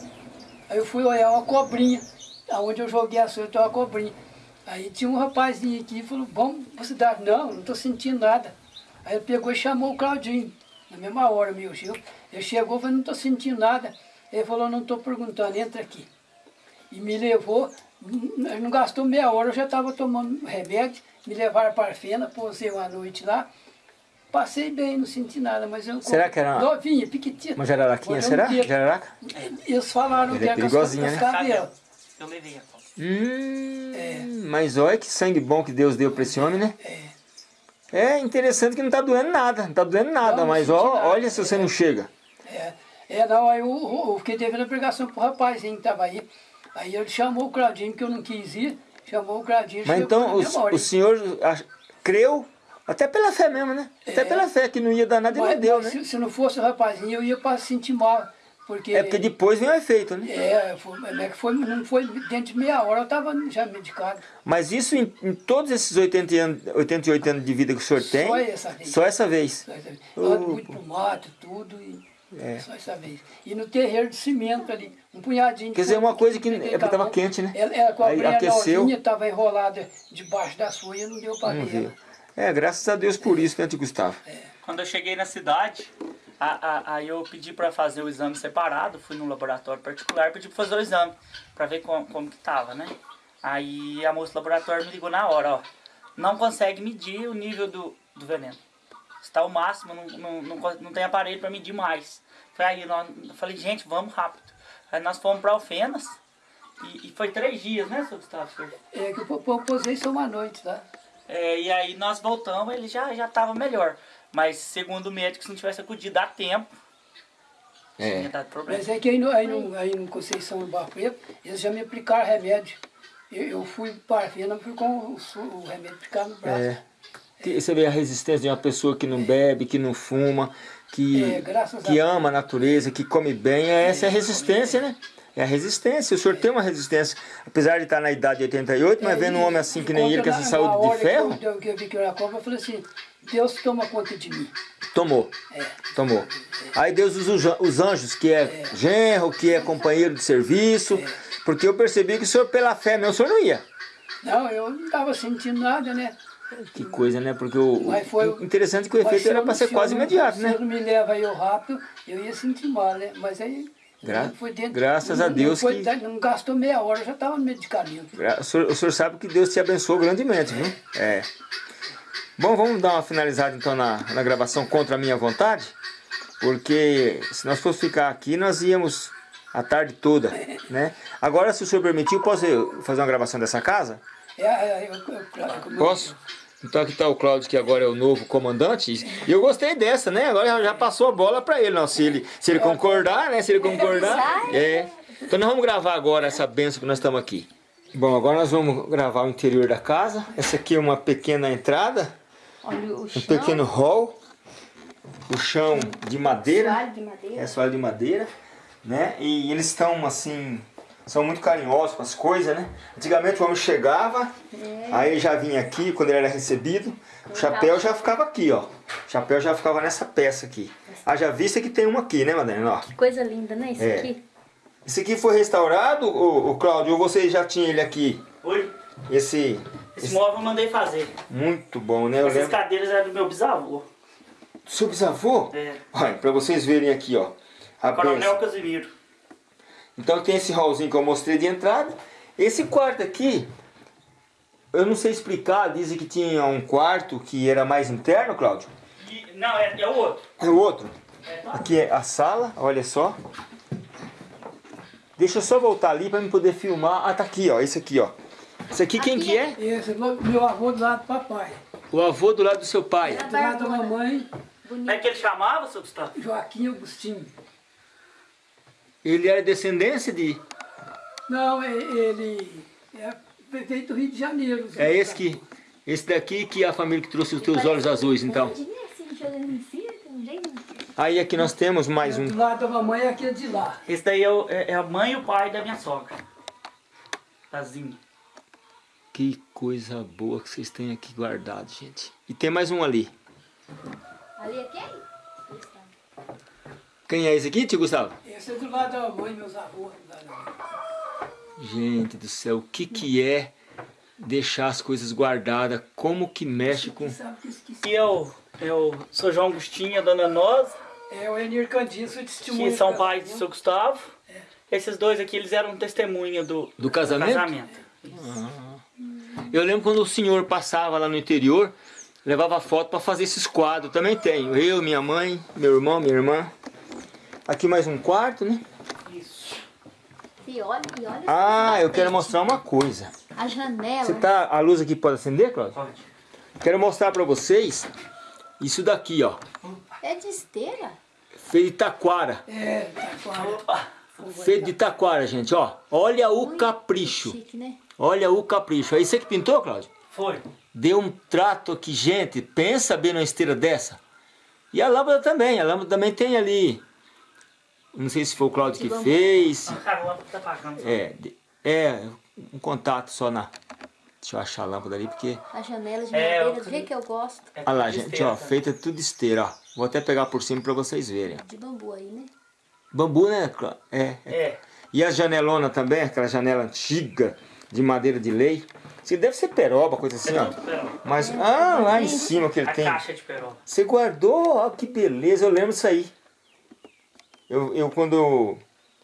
Aí eu fui olhar uma cobrinha, aonde eu joguei a tem uma cobrinha. Aí tinha um rapazinho aqui e falou, vamos pra cidade. Não, não estou sentindo nada. Aí ele pegou e chamou o Claudinho, na mesma hora, meu Gil. Ele chegou e falou, não estou sentindo nada. Ele falou, não estou perguntando, entra aqui. E me levou, não gastou meia hora, eu já estava tomando remédio, me levaram para a fena, posei uma noite lá. Passei bem, não senti nada, mas eu... Será que era uma- Novinha, piquitita. Uma jararaquinha, Olha, um será? dedo. Jararaca? Eles falaram Ele que é era com as- perigosinha, né? cabelas. Eu levei a cobra. Hum, Mas olha que sangue bom que Deus deu para esse homem, né? É interessante que não está doendo nada, não está doendo nada, Não, não mas senti ó, nada. olha se você não chega. É, é, não, aí eu, eu, eu fiquei devendo a pregação pro rapazinho que estava aí. Aí ele chamou o Claudinho, que eu não quis ir, chamou o Claudinho. Mas então o, o senhor ach- creu, até pela fé mesmo, né? Até É. pela fé que não ia dar nada e não deu, né? se, se não fosse o rapazinho, eu ia para sentir mal. Porque, É porque depois vem o efeito, né? É, foi, é que foi, não foi dentro de meia hora, eu estava já medicado. Mas isso em, em todos esses 80 anos, 88 anos de vida que o senhor tem, Só essa vez. só essa vez. Só essa vez. Eu ando muito pro mato, tudo, e É. só essa vez. E no terreiro de cimento ali, um punhadinho Quer dizer, uma coisa que- peguei é quente, né? Ela, ela com a Aí aqueceu. estava enrolada debaixo das folhas, não deu para ver. É, graças a Deus por isso, né, tio Gustavo? Quando eu cheguei na cidade, a- a- aí eu pedi para fazer o exame separado, fui num laboratório particular, pedi para fazer o exame, para ver como, como que tava, né? Aí a moça do laboratório me ligou na hora, ó, não consegue medir o nível do, do veneno. Está o máximo, não, não, não, não tem aparelho para medir mais. Foi aí, nós, eu falei, gente, vamos rápido. Aí nós fomos para Alfenas, e, e foi três dias, né, seu Gustavo? É que eu posei só uma noite, tá? É, e aí nós voltamos, ele já já estava melhor. Mas segundo o médico, se não tivesse acudido a tempo, É. tinha dado problema. Mas é que aí no, aí no, aí no Conceição do Barro Preto, eles já me aplicaram remédio. Eu, eu fui para a fui com o, o remédio aplicado no braço. É. Você vê a resistência de uma pessoa que não bebe, que não fuma, que, É, que a ama a natureza, que come bem. É, essa é a resistência, né? É a resistência. O senhor tem uma resistência, apesar de estar na idade de 88, mas É, vendo um homem assim que nem ele, com essa saúde de ferro, Que eu, que eu vi que eu era cobra, eu falei assim, Deus toma conta de mim. tomou. É. Tomou. Aí Deus usa os an- os anjos, que é genro, que é companheiro de serviço, porque eu percebi que o senhor, pela fé mesmo, o senhor não ia. Não, eu não estava sentindo nada, né? Que coisa, né? Porque o, o- foi- interessante que o efeito se era para ser se quase imediato, Se né? eu não me leva eu rápido, eu ia sentir mal, né? Mas aí Gra- dentro. graças a Deus não, que- não gastou meia hora, já estava no medicamento. O senhor, o senhor sabe que Deus te abençoou grandemente, viu? É. Bom, vamos dar uma finalizada então na, na gravação contra a minha vontade, porque se nós fosse ficar aqui, nós íamos a tarde toda, né? Agora, se o senhor permitir, posso fazer uma gravação dessa casa? É, é, eu, eu, eu, eu, Posso? Então aqui está o Cláudio, que agora é o novo comandante. E eu gostei dessa, né? Agora já passou a bola para ele. Não, se ele, se ele concordar, né? Se ele concordar. É. Então nós vamos gravar agora essa benção que nós estamos aqui. Bom, agora nós vamos gravar o interior da casa. Essa aqui é uma pequena entrada. Olha o Um chão. pequeno hall. O chão de madeira. Soalho de madeira. É soalho de madeira, né? E eles estão assim, são muito carinhosos com as coisas, né? Antigamente o homem chegava, aí ele já vinha aqui, quando ele era recebido, o chapéu já ficava aqui, ó. O chapéu já ficava nessa peça aqui. Haja vista que tem uma aqui, né, Madalena? Ó. Que coisa linda, né? Esse É. aqui. Esse aqui foi restaurado, o, Cláudio, ou você já tinha ele aqui? Oi, Esse, esse móvel eu mandei fazer. muito bom, né? Eu Essas lembro. cadeiras eram do meu bisavô. Seu bisavô? É. Olha, pra vocês verem aqui, ó. A Coronel bênção. Casimiro. Então tem esse hallzinho que eu mostrei de entrada. Esse quarto aqui, eu não sei explicar, dizem que tinha um quarto que era mais interno, Cláudio. E- não, é, é o outro. É o outro. É, tá. Aqui é a sala, olha só. Deixa eu só voltar ali para me poder filmar. Ah, tá aqui, ó. Esse aqui, ó. Esse aqui quem que é? Esse é meu meu avô do lado do papai. O avô do lado do seu pai. Do lado da mamãe, Como é que ele chamava, seu Gustavo? Joaquim Agostinho. Ele era descendência de... Não, é- ele é veio do Rio de Janeiro. É esse que... Esse daqui que é a família que trouxe os teus olhos azuis, então. Assim. Aí aqui nós temos mais um. Do lado da mamãe é aquele de lá. Esse daí é, o- é- é a mãe e o pai da minha sogra. Tazinho. Que coisa boa que vocês têm aqui guardado, gente. E tem mais um ali. Ali é quem? Quem é esse aqui, tio Gustavo? Esse é do lado da mamãe, meus avós. do. Gente do céu, o que que é deixar as coisas guardadas? Como que mexe com... Quem sabe que esqueci. E eu, eu sou João Agostinho a Dona Noza, É o Enir Candido, sou testemunha. que são do pais do casamento. seu Gustavo. Esses dois aqui, eles eram testemunha do, Do casamento? Eu lembro quando o senhor passava lá no interior, levava foto para fazer esses quadros. Também tenho. Eu, minha mãe, meu irmão, minha irmã. Aqui mais um quarto, né? Isso. E olha, e olha. Ah, eu quero mostrar uma coisa. A janela. Você tá... A luz aqui pode acender, Cláudio? Pode. Quero mostrar para vocês isso daqui, ó. É de esteira? Feito de taquara. É, tá claro. Opa! Feito de taquara, gente, ó. Olha o Muito capricho. Chique, né? Olha o capricho. É isso que pintou, Cláudio? Foi. Deu um trato aqui, gente. Pensa bem numa esteira dessa. E a lâmpada também. A lâmpada também tem ali. Não sei se foi o Cláudio que fez. Ah, lâmpada tá apagando. É, é um contato só na... Deixa eu achar a lâmpada ali, porque... A janela de É, madeira, eu- do jeito que eu gosto. É Olha lá, gente, esteira ó. também. Feita tudo de esteira, ó. Vou até pegar por cima para vocês verem. De bambu aí, né? Bambu, né? Clá- É, é. É. E a janelona também, aquela janela antiga, de madeira de lei. Isso deve ser peroba, coisa assim, É ó. Mas, ah, lá em cima que ele A tem. caixa de peroba. Você guardou, ó, que beleza, eu lembro disso aí. Eu, eu quando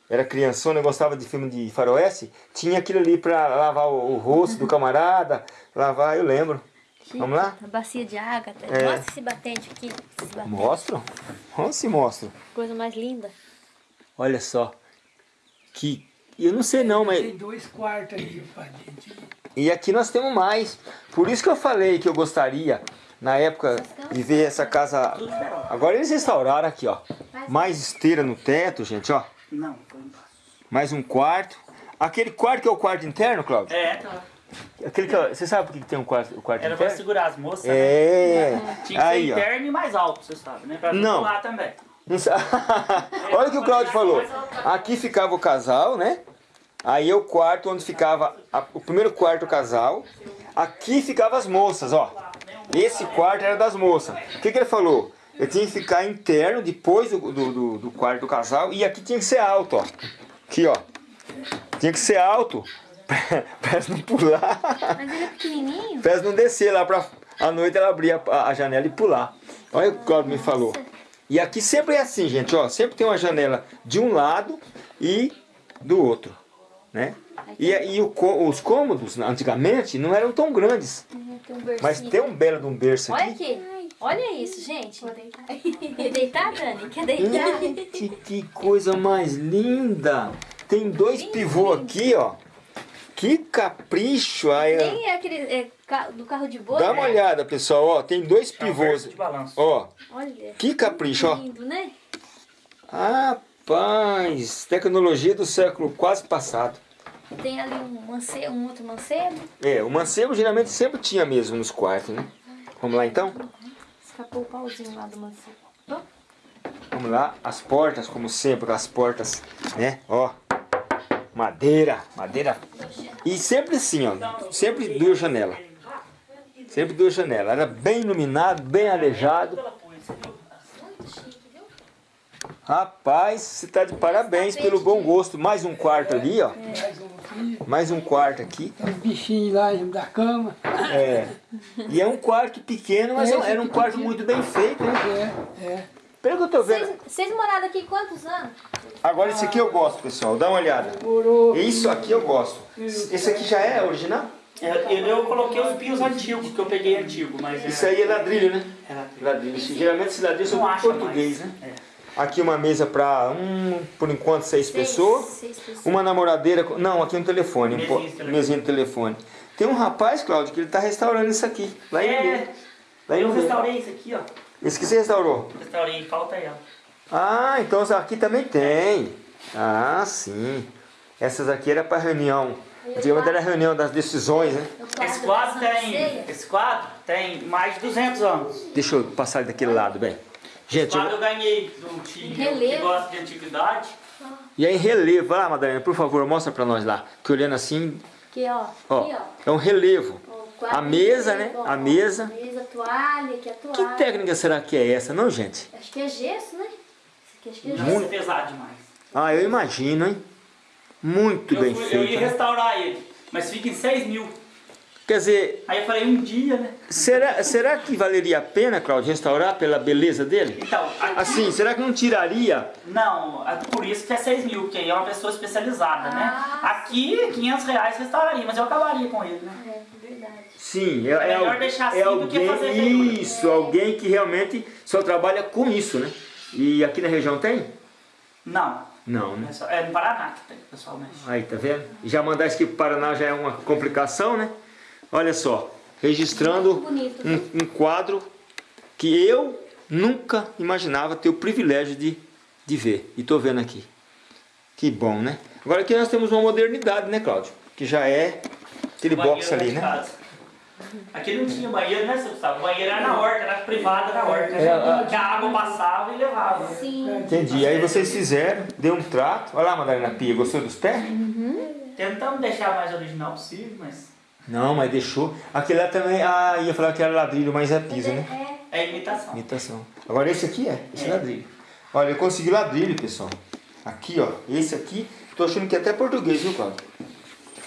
era criançona, eu gostava de filme de faroeste, tinha aquilo ali pra lavar o, o rosto do camarada, lavar, eu lembro. Vamos lá? A bacia de água. É. Mostra esse batente aqui. Esse batente. Mostro? Onde se mostra? Coisa mais linda. Olha só. Que, eu não sei não, mas... Tem dois quartos gente. E aqui nós temos mais. Por isso que eu falei que eu gostaria, na época, de ver essa casa... Agora eles restauraram aqui, ó. Mais esteira no teto, gente, ó. Não, foi embaixo. Mais um quarto. Aquele quarto que é o quarto interno, Cláudio? É, tá. Aquele que, você sabe por que tem um quarto, o quarto Era pra interno? segurar as moças, né? É. Tinha que Aí, ser ó. interno e mais alto, você sabe, né? Pra Não. pular também. Não Olha o que o Cláudio falou. Aqui ficava o casal, né? Aí é o quarto onde ficava a- o primeiro quarto o casal. Aqui ficava as moças, ó. Esse quarto era das moças. O que, que ele falou? Eu tinha que ficar interno depois do, do, do- quarto do casal e aqui tinha que ser alto, ó. Aqui, ó. Tinha que ser alto. pra não pular. Mas ele é pequenininho. Pra não descer lá pra à noite ela abrir a, a janela e pular. Olha o que o me falou. E aqui sempre é assim, gente, ó. Sempre tem uma janela de um lado e do outro, né? E, e o os cômodos, antigamente, não eram tão grandes. Tem um. Mas tem um belo de um berço Olha aqui. Olha isso, gente. Quer deitar, Dani? Quer deitar? Gente, que coisa mais linda! Tem dois Lindo, pivôs aqui, ó. Que capricho! Aí, ó. Nem é aquele é, do carro de boi. Dá uma né? olhada, pessoal, ó. Tem dois É pivôs. verso de balanço. Ó, Olha. que capricho, ó. Lindo, né? Rapaz, tecnologia do século quase passado. Tem ali um, mancebo, um outro mancebo. É, o mancebo geralmente sempre tinha mesmo nos quartos, né? Vamos lá então? Escapou o pauzinho lá do Vamos lá, as portas, como sempre, as portas, né? Ó, madeira, madeira. E sempre assim, ó, sempre duas janelas. Sempre duas janelas. Era bem iluminado, bem arejado. muito chique, viu? Rapaz, você tá de parabéns pelo bom gosto. Mais um quarto ali, ó. Mais um um quarto aqui. tem uns bichinhos lá em cima da cama. É. E é um quarto pequeno, mas era um quarto muito bem feito, né? É, é. Pelo que eu tô vendo. Vocês, moraram aqui quantos anos? Agora esse aqui eu gosto, pessoal. Dá uma olhada. Morou. Isso aqui eu gosto. Esse aqui já é original? É, Eu, eu coloquei os pios antigos, que eu peguei antigo, mas é... Isso aí é ladrilho, né? é ladrilho. Ladrilho. Geralmente esse ladrilho são português, mais. né? É. Aqui uma mesa para um, por enquanto, seis, Seis- pessoas. seis pessoas. Uma namoradeira. Não, aqui um telefone. Um Mesinha telefone. mesinha de telefone. Tem um rapaz, Cláudio, que ele tá restaurando isso aqui. Lá em É. Lá em eu restaurei isso aqui, ó. Esse que você restaurou? Restaurei, falta ela. Ah, então essa aqui também tem. Ah, sim. Essas aqui era para reunião. Antigamente era reunião das decisões, né? Esse quadro tem, esse quadro tem mais de 200 anos. Deixa eu passar ele daquele lado, bem. Gente, Esse eu... eu ganhei do tio que gosta de antiguidade. e aí relevo. Vai lá, Madalena, por favor, mostra para nós lá. Que olhando assim, Aqui, ó. ó, Aqui, ó. é um relevo. Quadro A mesa, né? A mesa. Mesa, toalha, Que toalha. técnica será que é essa, não, gente? Acho que é gesso, né? Aqui acho que é gesso. ser pesado demais. Ah, eu imagino, hein? Muito Eu, bem fui- eu feito. ia né? restaurar ele, mas fica em 6 mil. Quer dizer, Aí eu falei, um dia, né? será, será que valeria a pena, Claudio, restaurar pela beleza dele? Então, aqui, Assim, será que não tiraria não, é por isso que é 6 mil, porque aí é uma pessoa especializada, né? Ah, Aqui, 500 reais restauraria, mas eu acabaria com ele, né? É, verdade. Sim, é, É melhor al- deixar assim é do que alguém, fazer isso, alguém que realmente só trabalha com isso, né? E aqui na região tem? Não, Não, né? é, só, é no Paraná que tem, pessoalmente. Aí, tá vendo? E Já mandar isso aqui pro Paraná já é uma complicação, né? Olha só, registrando um, um quadro que eu nunca imaginava ter o privilégio de, de ver. E tô vendo aqui. Que bom, né? Agora aqui nós temos uma modernidade, né, Cláudio? Que já é aquele box ali, né? casa. Aqui não tinha banheiro, né, seu Gustavo? O banheiro era na horta, era privada na horta. É, a- Que a água passava e levava. Sim. Entendi. Aí vocês fizeram, deu um trato. Olha lá, Madalena Pia, gostou dos pés? Tentamos deixar mais original possível, mas Não, mas deixou. Aquele lá também, ah, ia falar que era ladrilho, mas é piso, né? É, é imitação. Imitação. Agora esse aqui é, esse ladrilho. Olha, eu consegui ladrilho, pessoal. Aqui, ó, esse aqui, tô achando que é até português, viu, Cláudio?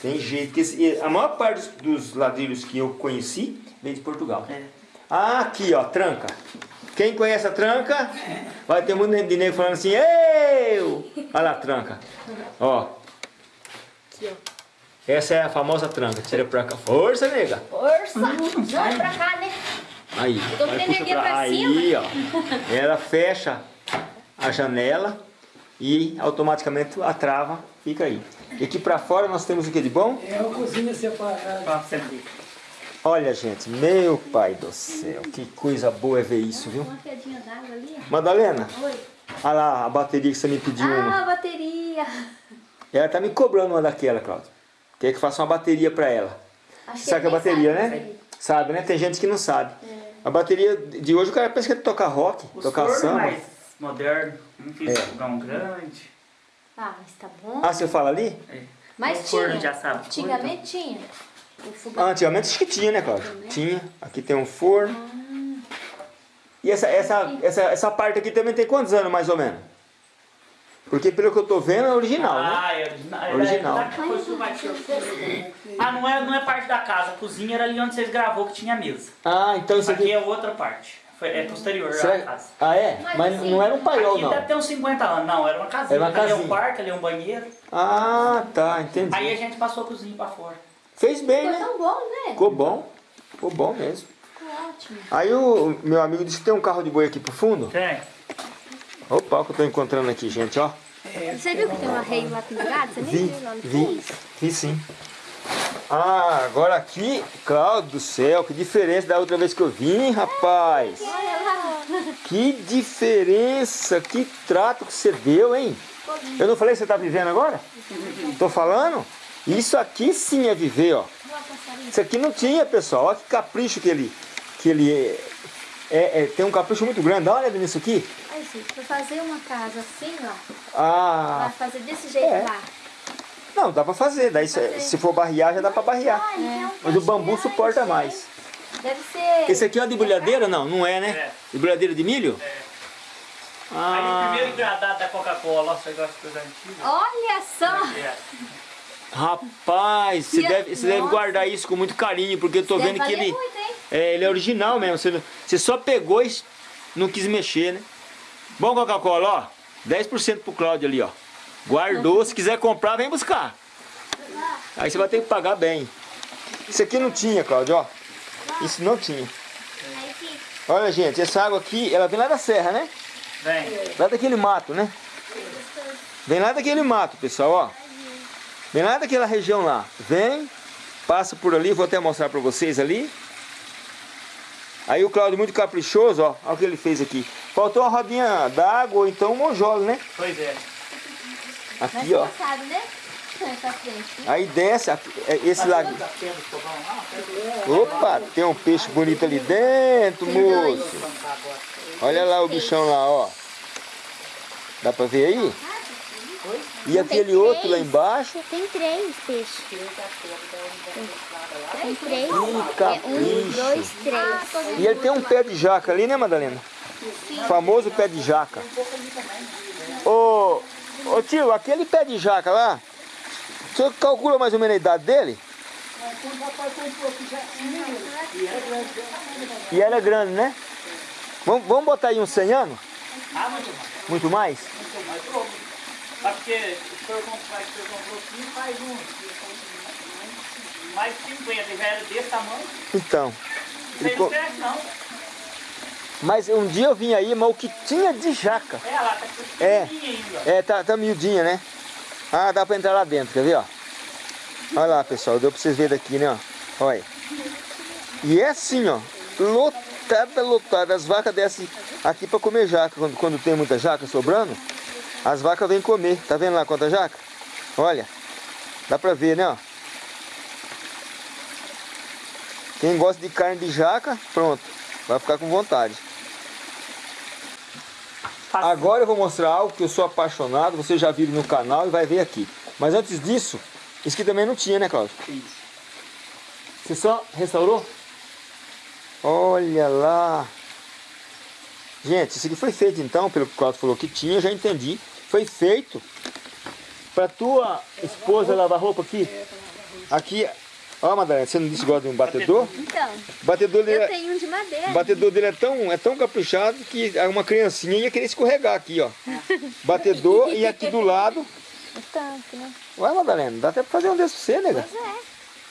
Tem jeito. que esse- a maior parte dos, dos ladrilhos que eu conheci vem de Portugal. É. Ah, aqui, ó, tranca. Quem conhece a tranca, vai ter muito de nego falando assim, eu! Olha lá a tranca. Ó, aqui, ó. Essa é a famosa tranca. Tira pra cá. Força, nega. Força! Joga pra cá, né? Aí. tô vai, com puxa energia pra Aí, ó. Ela fecha a janela e automaticamente a trava fica aí. E aqui pra fora nós temos o que de bom? É uma cozinha separada. Pra. Olha, gente, meu pai do céu, que coisa boa é ver isso, viu? Uma quedinha d'água ali, ó. Madalena, Oi. olha lá a bateria que você me pediu uma. Ah, bateria. Ela tá me cobrando uma daquela, Cláudio. Quer que eu faça uma bateria pra ela. Acho Sabe que é bateria, sabe né? Sabe, né? Tem gente que não sabe. A bateria de hoje o cara pensa que é tocar rock, Os tocar fornos samba. mais modernos, não fiz É. fogão grande. Ah, mas tá bom. Ah, você fala ali? É. Mas o forno tinha. já sabe. Antigamente tinha. Ah, antigamente acho que tinha, né, Cláudio? Tinha. Aqui tem um forno. E essa, essa, essa, essa parte aqui também tem quantos anos, mais ou menos? Porque pelo que eu tô vendo é original, né? Ah, é original. É Original. Ah, não é, não é parte da casa. A cozinha era ali onde vocês gravou que tinha mesa. Ah, então isso Aqui aqui... é outra parte. Foi, é posterior à casa. Ah, é? Mas Mas assim, não era um paiol, Aqui não. deve ter uns 50 anos. Não, era uma casinha. Era uma Ali é casinha. um quarto, ali é um banheiro. Ah, tá, entendi. Aí a gente passou a cozinha pra fora. Fez bem, Ficou né? tão bom, né? Ficou bom. Ficou bom mesmo. Ficou ótimo. Aí o meu amigo disse que tem um carro de boi aqui pro fundo. Tem. Opa, o que eu tô encontrando aqui, gente, ó. Você viu que tem um arreio lá pendurado? Você nem Vi, viu lá no vi, vi sim. Ah, agora aqui, Cláudio do céu, que diferença da outra vez que eu vim, rapaz. Olha. Que diferença, que trato que você deu, hein? Eu não falei que você tá vivendo agora? Tô falando? Isso aqui sim é viver, ó. Isso aqui não tinha, pessoal. Olha que capricho que ele, que ele é, é- é- tem um capricho muito grande. Uma olhada nisso aqui. Gente, pra fazer uma casa assim, ó, Ah, vai fazer desse jeito É. lá. não, dá pra fazer. Daí se, se for barrear, já dá pra barrear. Mas o bambu suporta mais. Deve ser... Esse aqui é uma debulhadeira? Não, não é, né? É. Debulhadeira de milho? É. Aí o Ah, primeiro engradado da Coca-Cola, nossa, eu gosto de coisa antiga. Olha só! É. rapaz, você deve, você deve guardar isso com muito carinho, porque eu tô Deve vendo que ele, muito, hein? é, ele é original mesmo. Você, você só pegou e não quis mexer, né? Bom, Coca-Cola, ó. 10% pro Cláudio ali, ó. Guardou, se quiser comprar, vem buscar. Aí você vai ter que pagar bem. Isso aqui não tinha, Cláudio, ó. Isso não tinha. Olha, gente, essa água aqui, ela vem lá da serra, né? Vem. Lá daquele mato, né? Vem lá daquele mato, pessoal, ó. Vem lá daquela região lá. Vem, passa por ali, vou até mostrar pra vocês ali. Aí o Cláudio muito caprichoso, ó. Olha o que ele fez aqui. Faltou uma rodinha d'água ou então um monjolo, né? Pois é. Aqui, ó. sabe, né? Aí desce, aqui, é esse lago. Tá fogão lá? Opa, tem um peixe bonito ali dentro, moço. Olha lá o bichão lá, ó. Dá pra ver aí? E aquele outro lá embaixo. Tem três peixes. Tem três. Que É um, capricho. dois, três. E ele tem um pé de jaca ali, né, Madalena? Famoso pé de jaca. Ô, ô tio, aquele pé de jaca lá, o senhor calcula mais ou menos a idade dele? E ela é grande, né? Vamos, vamos botar aí uns 100 anos? Ah, muito mais. Muito mais? Pronto. Ah, porque o senhor comprou, o senhor comprou aqui faz um. Mais de 50, ele já era desse tamanho. Então. Não ele co- cresce não. Mas um dia eu vim aí, mas o que tinha de jaca. É, lá tá É. ainda. É, tá, tá miudinha, né? Ah, dá pra entrar lá dentro, quer ver, ó? Olha lá, pessoal, deu pra vocês verem daqui, né, ó? Olha. E é assim, ó, lotada, lotada. As vacas descem aqui pra comer jaca. Quando, quando tem muita jaca sobrando, as vacas vêm comer. Tá vendo lá quanta jaca? Olha, dá pra ver, né, ó? Quem gosta de carne de jaca, pronto, vai ficar com vontade. Agora eu vou mostrar algo que eu sou apaixonado, vocês já viram no canal e vai ver aqui. Mas antes disso, isso aqui também não tinha, né, Cláudio? Você só restaurou? Olha lá. Gente, isso aqui foi feito então, pelo que o Cláudio falou que tinha, eu já entendi. Foi feito para tua esposa lavar roupa aqui. Aqui, ó Madalena, você não disse que gosta de um batedor? Então, batedor dele eu é... tenho um de madeira. O batedor dele é tão, é tão caprichado que uma criancinha ia querer escorregar aqui, ó. Batedor e aqui do lado. O tanque, né? Ué, Madalena, dá até pra fazer um desse pra você, nega. Pois é.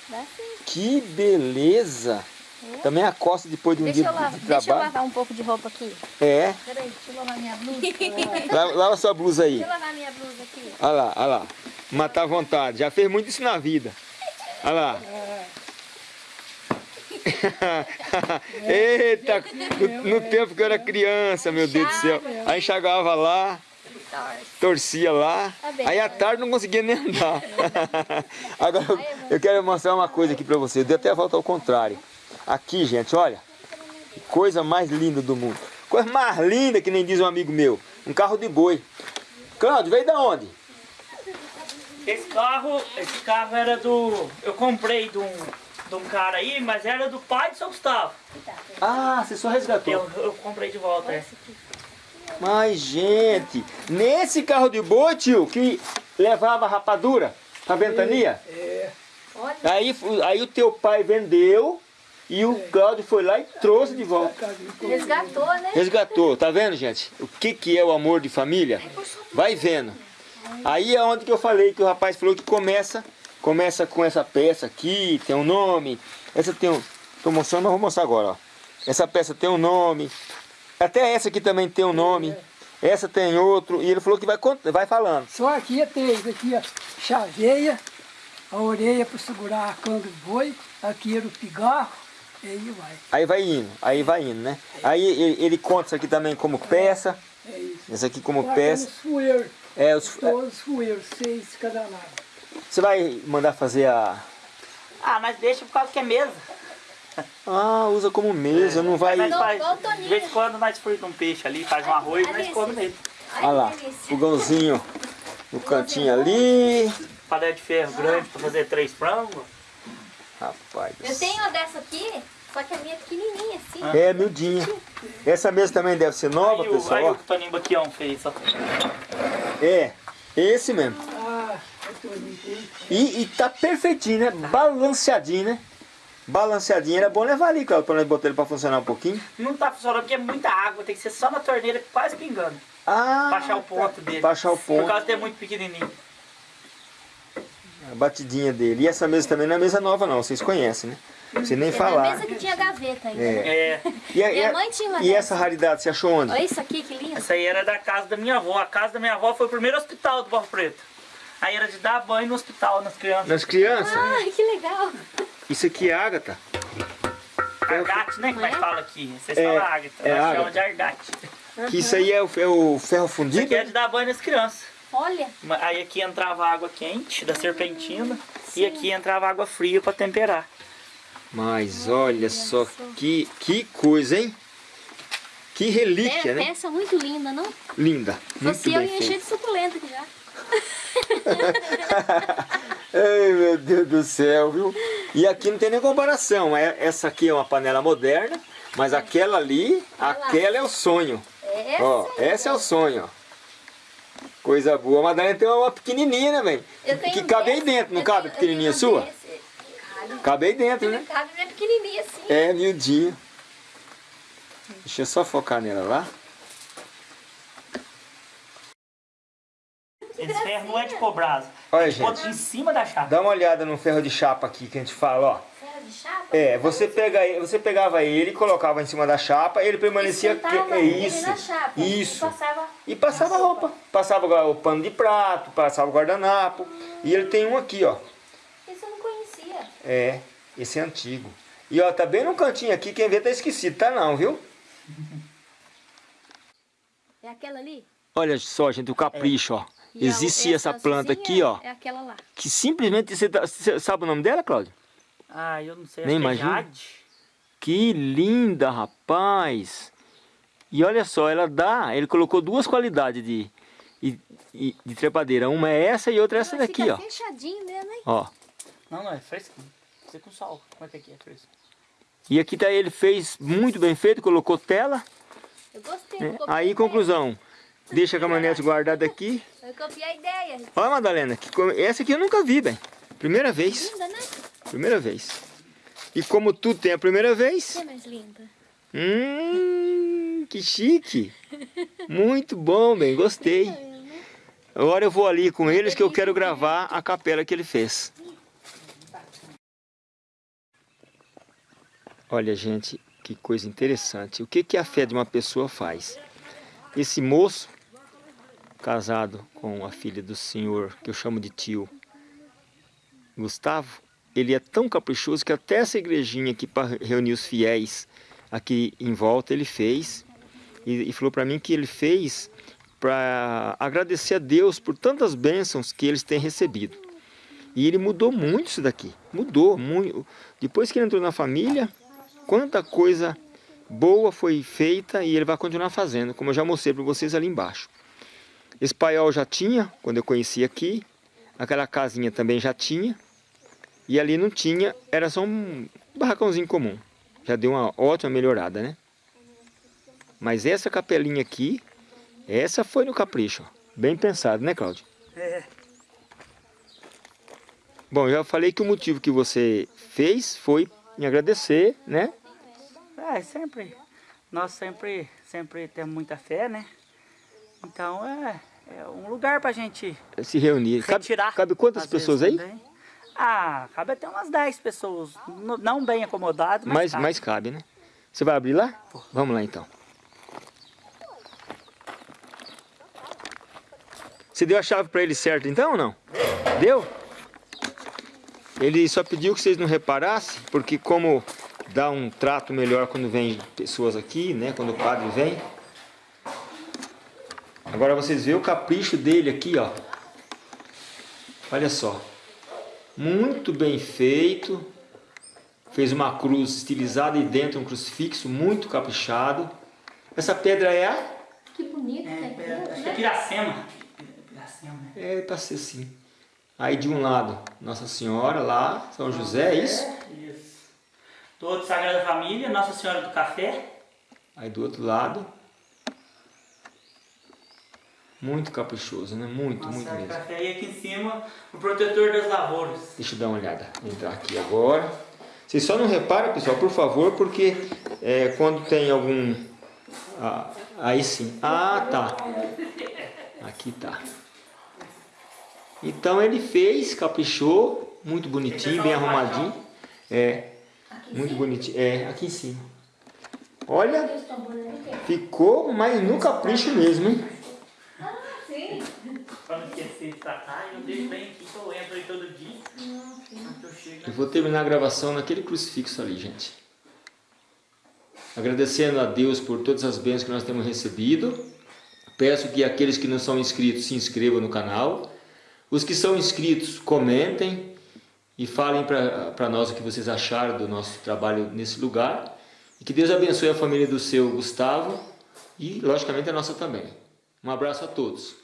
Dá sim. Que beleza! Também a costa depois de um Deixa dia eu, lavar, de, de deixa eu trabalho. lavar um pouco de roupa aqui. É, Peraí, deixa eu lavar minha blusa. lava, lava sua blusa aí. Deixa eu lavar minha blusa aqui. Olha lá, olha lá. Matar à vontade. Já fez muito isso na vida. Olha lá. Eita, no, no tempo que eu era criança, meu Deus do céu. Aí enxagava lá, torcia lá. Tá. Aí à tarde não conseguia nem andar. Agora eu, eu quero mostrar uma coisa aqui pra vocês. Deu até a volta ao contrário. Aqui, gente, olha. Coisa mais linda do mundo. Coisa mais linda que nem diz um amigo meu. Um carro de boi. Cláudio, veio da onde? Esse carro, esse carro era do. Eu comprei de um, de um cara aí, mas era do pai de São Gustavo. Ah, você só resgatou. Eu, eu comprei de volta. É. Mas, gente, nesse carro de boi, tio, que levava rapadura pra ventania, Olha, aí, aí o teu pai vendeu e o Cláudio foi lá e trouxe de volta. resgatou, né? Resgatou, tá vendo, gente? O que, que é o amor de família? Vai vendo. Aí é onde que eu falei que o rapaz falou que começa, começa com essa peça aqui, tem um nome. Essa tem um. Tô mostrando, mas vou mostrar agora, ó. Essa peça tem um nome. Até essa aqui também tem um nome. Essa tem outro. E ele falou que vai, vai falando. Só aqui tem isso aqui, ó, chaveia, a orelha para segurar a canga do boi, aqui era o pigarro, e aí vai. Aí vai indo, aí vai indo, né? Aí ele, ele conta isso aqui também como peça. É isso. Esse aqui como Agora peça. fueiros, É, os, todos os fueiros, seis de cada lado. você vai mandar fazer a... Ah, nós deixa por causa que é mesa. Ah, usa como mesa, não vai... Nós Igual- faz, de vez em quando nós fritamos um peixe ali, faz um arroz, nós Alice. come nele. Olha lá, fogãozinho no cantinho ali. Panela de ferro grande pra fazer três frangos. Rapaz. Eu tenho uma dessa aqui, só que a minha é pequenininha assim. É, miudinha. Essa mesa também deve ser nova, aí, o, aí pessoal. o Toninho Baquião fez. Ó. É, esse mesmo. Ah. E, e tá perfeitinho, né? Balanceadinho, né? Balanceadinho. Era bom levar ali, Claudio, pra nós botar ele pra funcionar um pouquinho. Não tá funcionando porque é muita água, tem que ser só na torneira, quase pingando. Ah, Pra achar o ponto dele. Pra achar o Por ponto. causa de ter muito pequenininho. A batidinha dele. E essa mesa também não é mesa nova, não. Vocês conhecem, né? Você nem É falar. mesa que tinha gaveta ainda. É. É, E, a- Minha mãe tinha uma e dessa. essa raridade, você achou onde? Olha isso aqui, que lindo. essa aí era da casa da minha avó. A casa da minha avó foi o primeiro hospital do Barro Preto. Aí era de dar banho no hospital nas crianças. Nas crianças? Ai, que legal. Isso aqui é ágata. Argate, né? Que nós É? fala aqui. Vocês É, falam ágata. é nós ágata. chamamos de argate. Que isso aí é o, é o ferro Isso fundido? aqui é de dar banho nas crianças. Olha, Aí aqui entrava água quente da serpentina e aqui entrava água fria pra temperar. Mas olha só que, que coisa, hein? Que relíquia, é, né? peça muito linda, não? Linda. Muito Você eu bem ia encher de suculenta aqui já. Ai, meu Deus do céu, viu? E aqui não tem nem comparação. É- Essa aqui é uma panela moderna, mas aquela ali, aquela é o sonho. Essa, Ó, essa é o sonho, ó. Coisa boa. A Madalena tem uma pequenininha, né, velho? eu Que cabe aí dentro, não eu cabe tenho- eu pequenininha sua? desse. Cabe, Cabe aí dentro, né? cabe minha pequenininha assim. É, miudinho. Deixa eu só focar nela lá. Esse ferro não é de cobrasa. Olha, Bota gente. em cima da chapa. Dá uma olhada no ferro de chapa aqui que a gente fala, ó. Ferro de chapa? É, você, pega, ele- você pegava ele, colocava em cima da chapa, ele permanecia... Que- é isso, chapa. isso. E passava... E passava a roupa. Passava o pano de prato, passava o guardanapo. E ele tem um aqui, ó. Isso eu não conhecia. É, esse é antigo. E ó, tá bem no cantinho aqui, quem vê tá esquecido, tá não, viu? É aquela ali? Olha só, gente, o capricho, ó. E a- Existia essa planta aqui, azulzinha ó. É aquela lá. Que simplesmente, você, tá- você sabe o nome dela, Cláudio? Ah, eu não sei. Nem é imagino. Jade. Que linda, rapaz! E olha só, ela dá, ele colocou duas qualidades de, de, de- de trepadeira. Uma é essa e outra é essa daqui, ó. fechadinho mesmo, hein? Ó. Não, não, é fresquinho. Você com sal. Como é que aqui é fresco? E aqui tá ele fez muito bem feito, colocou tela. Eu gostei. né? eu Aí, conclusão. Deixa a caminhonete guardada aqui. Eu copiei a ideia. Olha, Madalena, que essa aqui eu nunca vi, bem. Primeira vez. Linda, né? Primeira vez. E como tudo tem a primeira vez, é mais linda. hum, que chique. Muito bom, bem, gostei. Agora eu vou ali com eles que eu quero gravar a capela que ele fez. Olha, gente, que coisa interessante. O que, que a fé de uma pessoa faz? Esse moço, casado com a filha do senhor, que eu chamo de tio, Gustavo, ele é tão caprichoso que até essa igrejinha aqui para reunir os fiéis aqui em volta ele fez. E, e falou para mim que ele fez para agradecer a Deus por tantas bênçãos que eles têm recebido. E ele mudou muito isso daqui. Mudou muito. Depois que ele entrou na família, quanta coisa boa foi feita e ele vai continuar fazendo, como eu já mostrei para vocês ali embaixo. Esse paiol já tinha, quando eu conheci aqui. Aquela casinha também já tinha. E ali não tinha, era só um barracãozinho comum. Já deu uma ótima melhorada, né? Mas essa capelinha aqui, essa foi no capricho. Bem pensado, né, Cláudio? É. Bom, já falei que o motivo que você fez foi me agradecer, né? É, sempre. Nós sempre, sempre temos muita fé, né? Então é, é um lugar pra gente Se reunir. Cabe, retirar. cabe quantas às vezes, pessoas aí? também. Ah, cabe até umas 10 pessoas. Não bem acomodado, mas. Mas, cabe. mas cabe, né? Você vai abrir lá? Vamos lá então. Você deu a chave para ele certo então ou não? Deu? Ele só pediu que vocês não reparassem, porque como dá um trato melhor quando vem pessoas aqui, né? Quando o padre vem. Agora vocês veem o capricho dele aqui, ó. Olha só. Muito bem feito. Fez uma cruz estilizada e dentro um crucifixo muito caprichado. Essa pedra é a... Que bonito, É, né? é, acho que é Piracema. Piracema, né? É, pra ser assim. Aí de um lado, Nossa Senhora lá, São José, é isso? Isso. Do outro, Sagrada Família, Nossa Senhora do Café. Aí do outro lado. Muito caprichoso, né? Muito, Nossa muito mesmo. Café. E aqui em cima, o protetor das lavouras. Deixa eu dar uma olhada. Vou entrar aqui agora. Vocês só não reparam, pessoal, por favor, porque é, quando tem algum... ah, aí sim. Ah, tá. Aqui tá. Então ele fez, caprichou, muito bonitinho, bem arrumadinho. É, muito bonitinho. É, aqui em cima. Olha, ficou, mas no capricho mesmo, hein? Pra não esquecer de tratar, eu deixo bem aqui que eu entro aí todo dia. Quando eu chego, Eu vou terminar a gravação naquele crucifixo ali, gente. Agradecendo a Deus por todas as bênçãos que nós temos recebido. Peço que aqueles que não são inscritos se inscrevam no canal. Os que são inscritos, comentem e falem para nós o que vocês acharam do nosso trabalho nesse lugar. E que Deus abençoe a família do seu Gustavo e, logicamente, a nossa também. Um abraço a todos.